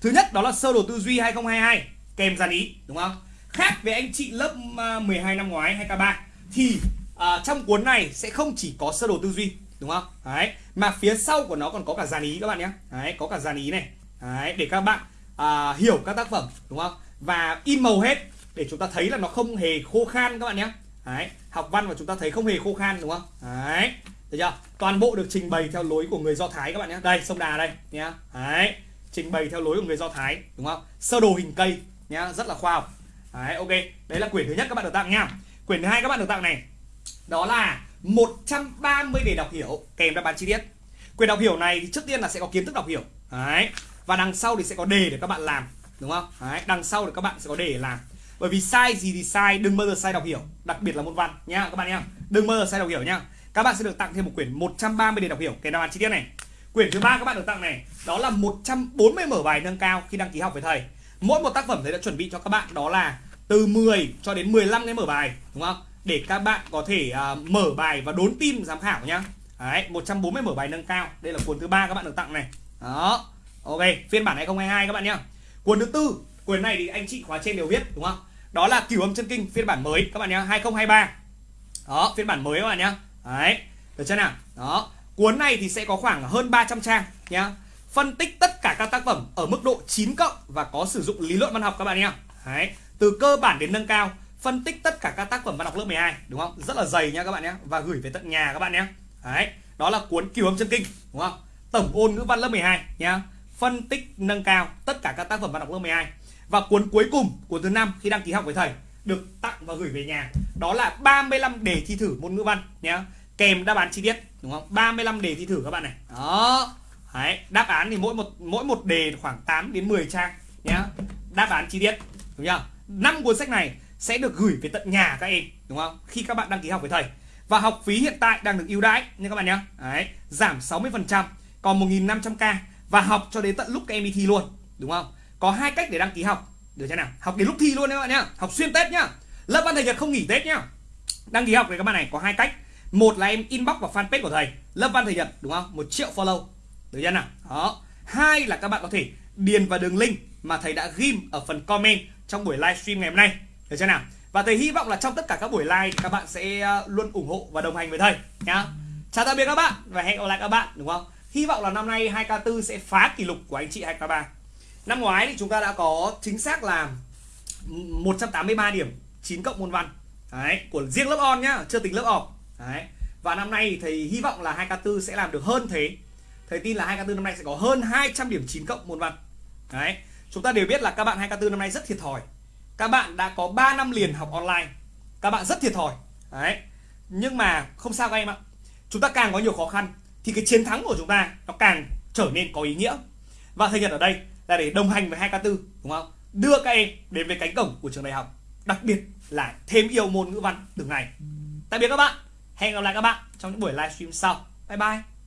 Thứ nhất đó là sơ đồ tư duy 2022 kèm dàn ý, đúng không? Khác với anh chị lớp à, 12 năm ngoái hay các bạn thì à, trong cuốn này sẽ không chỉ có sơ đồ tư duy, đúng không? Đấy, mà phía sau của nó còn có cả dàn ý các bạn nhé. Đấy, có cả dàn ý này. Đấy, để các bạn à, hiểu các tác phẩm, đúng không? Và in màu hết để chúng ta thấy là nó không hề khô khan các bạn nhé. Đấy, học văn mà chúng ta thấy không hề khô khan, đúng không? Đấy, được chưa? Toàn bộ được trình bày theo lối của người do thái các bạn nhé. Đây, sông đà đây nhá đấy, trình bày theo lối của người do thái, đúng không? Sơ đồ hình cây nhá rất là khoa học. Đấy, ok, đấy là quyển thứ nhất các bạn được tặng nha. Quyển thứ hai các bạn được tặng này, đó là 130 đề đọc hiểu. Kèm đáp án chi tiết. Quyển đọc hiểu này thì trước tiên là sẽ có kiến thức đọc hiểu. Đấy, và đằng sau thì sẽ có đề để các bạn làm, đúng không? Đấy, đằng sau thì các bạn sẽ có đề để làm bởi vì sai gì thì sai đừng bao giờ sai đọc hiểu. Đặc biệt là môn văn nhá các bạn nhá. Đừng bao giờ sai đọc hiểu nhá. Các bạn sẽ được tặng thêm một quyển 130 đề đọc hiểu. Kèm đáp án chi tiết này. Quyển thứ ba các bạn được tặng này đó là 140 mở bài nâng cao khi đăng ký học với thầy. Mỗi một tác phẩm thầy đã chuẩn bị cho các bạn đó là từ 10 cho đến 15 cái mở bài đúng không? Để các bạn có thể uh, mở bài và đốn tim giám khảo nhá. Đấy, 140 mở bài nâng cao. Đây là cuốn thứ ba các bạn được tặng này. Đó. Ok phiên bản 2022 các bạn nhá. Cuốn thứ tư quyển này thì anh chị khóa trên đều biết đúng không? Đó là cửu âm chân kinh, phiên bản mới, các bạn nhé 2023 đó, phiên bản mới các bạn nhé đấy, được chưa nào? Đó, cuốn này thì sẽ có khoảng hơn 300 trang nhá. Phân tích tất cả các tác phẩm ở mức độ 9 cộng và có sử dụng lý luận văn học các bạn nhé đấy, từ cơ bản đến nâng cao, phân tích tất cả các tác phẩm văn học lớp 12 đúng không? Rất là dày nha các bạn nhé và gửi về tận nhà các bạn nhé đấy, đó là cuốn cửu âm chân kinh, đúng không? Tổng ôn ngữ văn lớp 12 nhá. Phân tích nâng cao tất cả các tác phẩm văn học lớp 12 và cuốn cuối cùng cuốn thứ năm khi đăng ký học với thầy được tặng và gửi về nhà. Đó là 35 đề thi thử môn ngữ văn nhé kèm đáp án chi tiết đúng không? 35 đề thi thử các bạn này. Đó. Đấy, đáp án thì mỗi một mỗi một đề khoảng 8 đến 10 trang nhá. Đáp án chi tiết đúng chưa? Năm cuốn sách này sẽ được gửi về tận nhà các em đúng không? Khi các bạn đăng ký học với thầy. Và học phí hiện tại đang được ưu đãi nha các bạn nhé Đấy, giảm 60% còn 1.500k và học cho đến tận lúc các em đi thi luôn đúng không có hai cách để đăng ký học. Được chưa nào? Học đến lúc thi luôn các bạn nhá. Học xuyên tết nhá. Lớp văn thầy nhật không nghỉ tết nhá. Đăng ký học với các bạn này có hai cách. Một là em inbox vào fanpage của thầy. Lớp văn thầy nhật đúng không? Một triệu follow. Được chưa nào? Đó. Hai là các bạn có thể điền vào đường link mà thầy đã ghim ở phần comment trong buổi livestream ngày hôm nay. Được chưa nào? Và thầy hy vọng là trong tất cả các buổi live thì các bạn sẽ ờ, luôn ủng hộ và đồng hành với thầy nhá. Chào tạm biệt các bạn và hẹn gặp lại các bạn, đúng không? Hy vọng là năm nay 2k4 sẽ phá kỷ lục của anh chị 2k3 năm ngoái thì chúng ta đã có chính xác là 183 điểm 9 cộng môn văn. Đấy, của riêng lớp on nhá, chưa tính lớp off đấy, và năm nay thầy hy vọng là 2k4 sẽ làm được hơn thế. Thầy tin là 2k4 năm nay sẽ có hơn 200 điểm 9 cộng môn văn. Đấy, chúng ta đều biết là các bạn 2k4 năm nay rất thiệt thòi. Các bạn đã có 3 năm liền học online. Các bạn rất thiệt thòi. Đấy, nhưng mà không sao các em ạ. Chúng ta càng có nhiều khó khăn thì cái chiến thắng của chúng ta nó càng trở nên có ý nghĩa. Và thầy Nhật ở đây là để đồng hành với 2K4 đúng không? Đưa các em đến với cánh cổng của trường đại học, đặc biệt là thêm yêu môn ngữ văn từng ngày. Tạm biệt các bạn. Hẹn gặp lại các bạn trong những buổi livestream sau. Bye bye.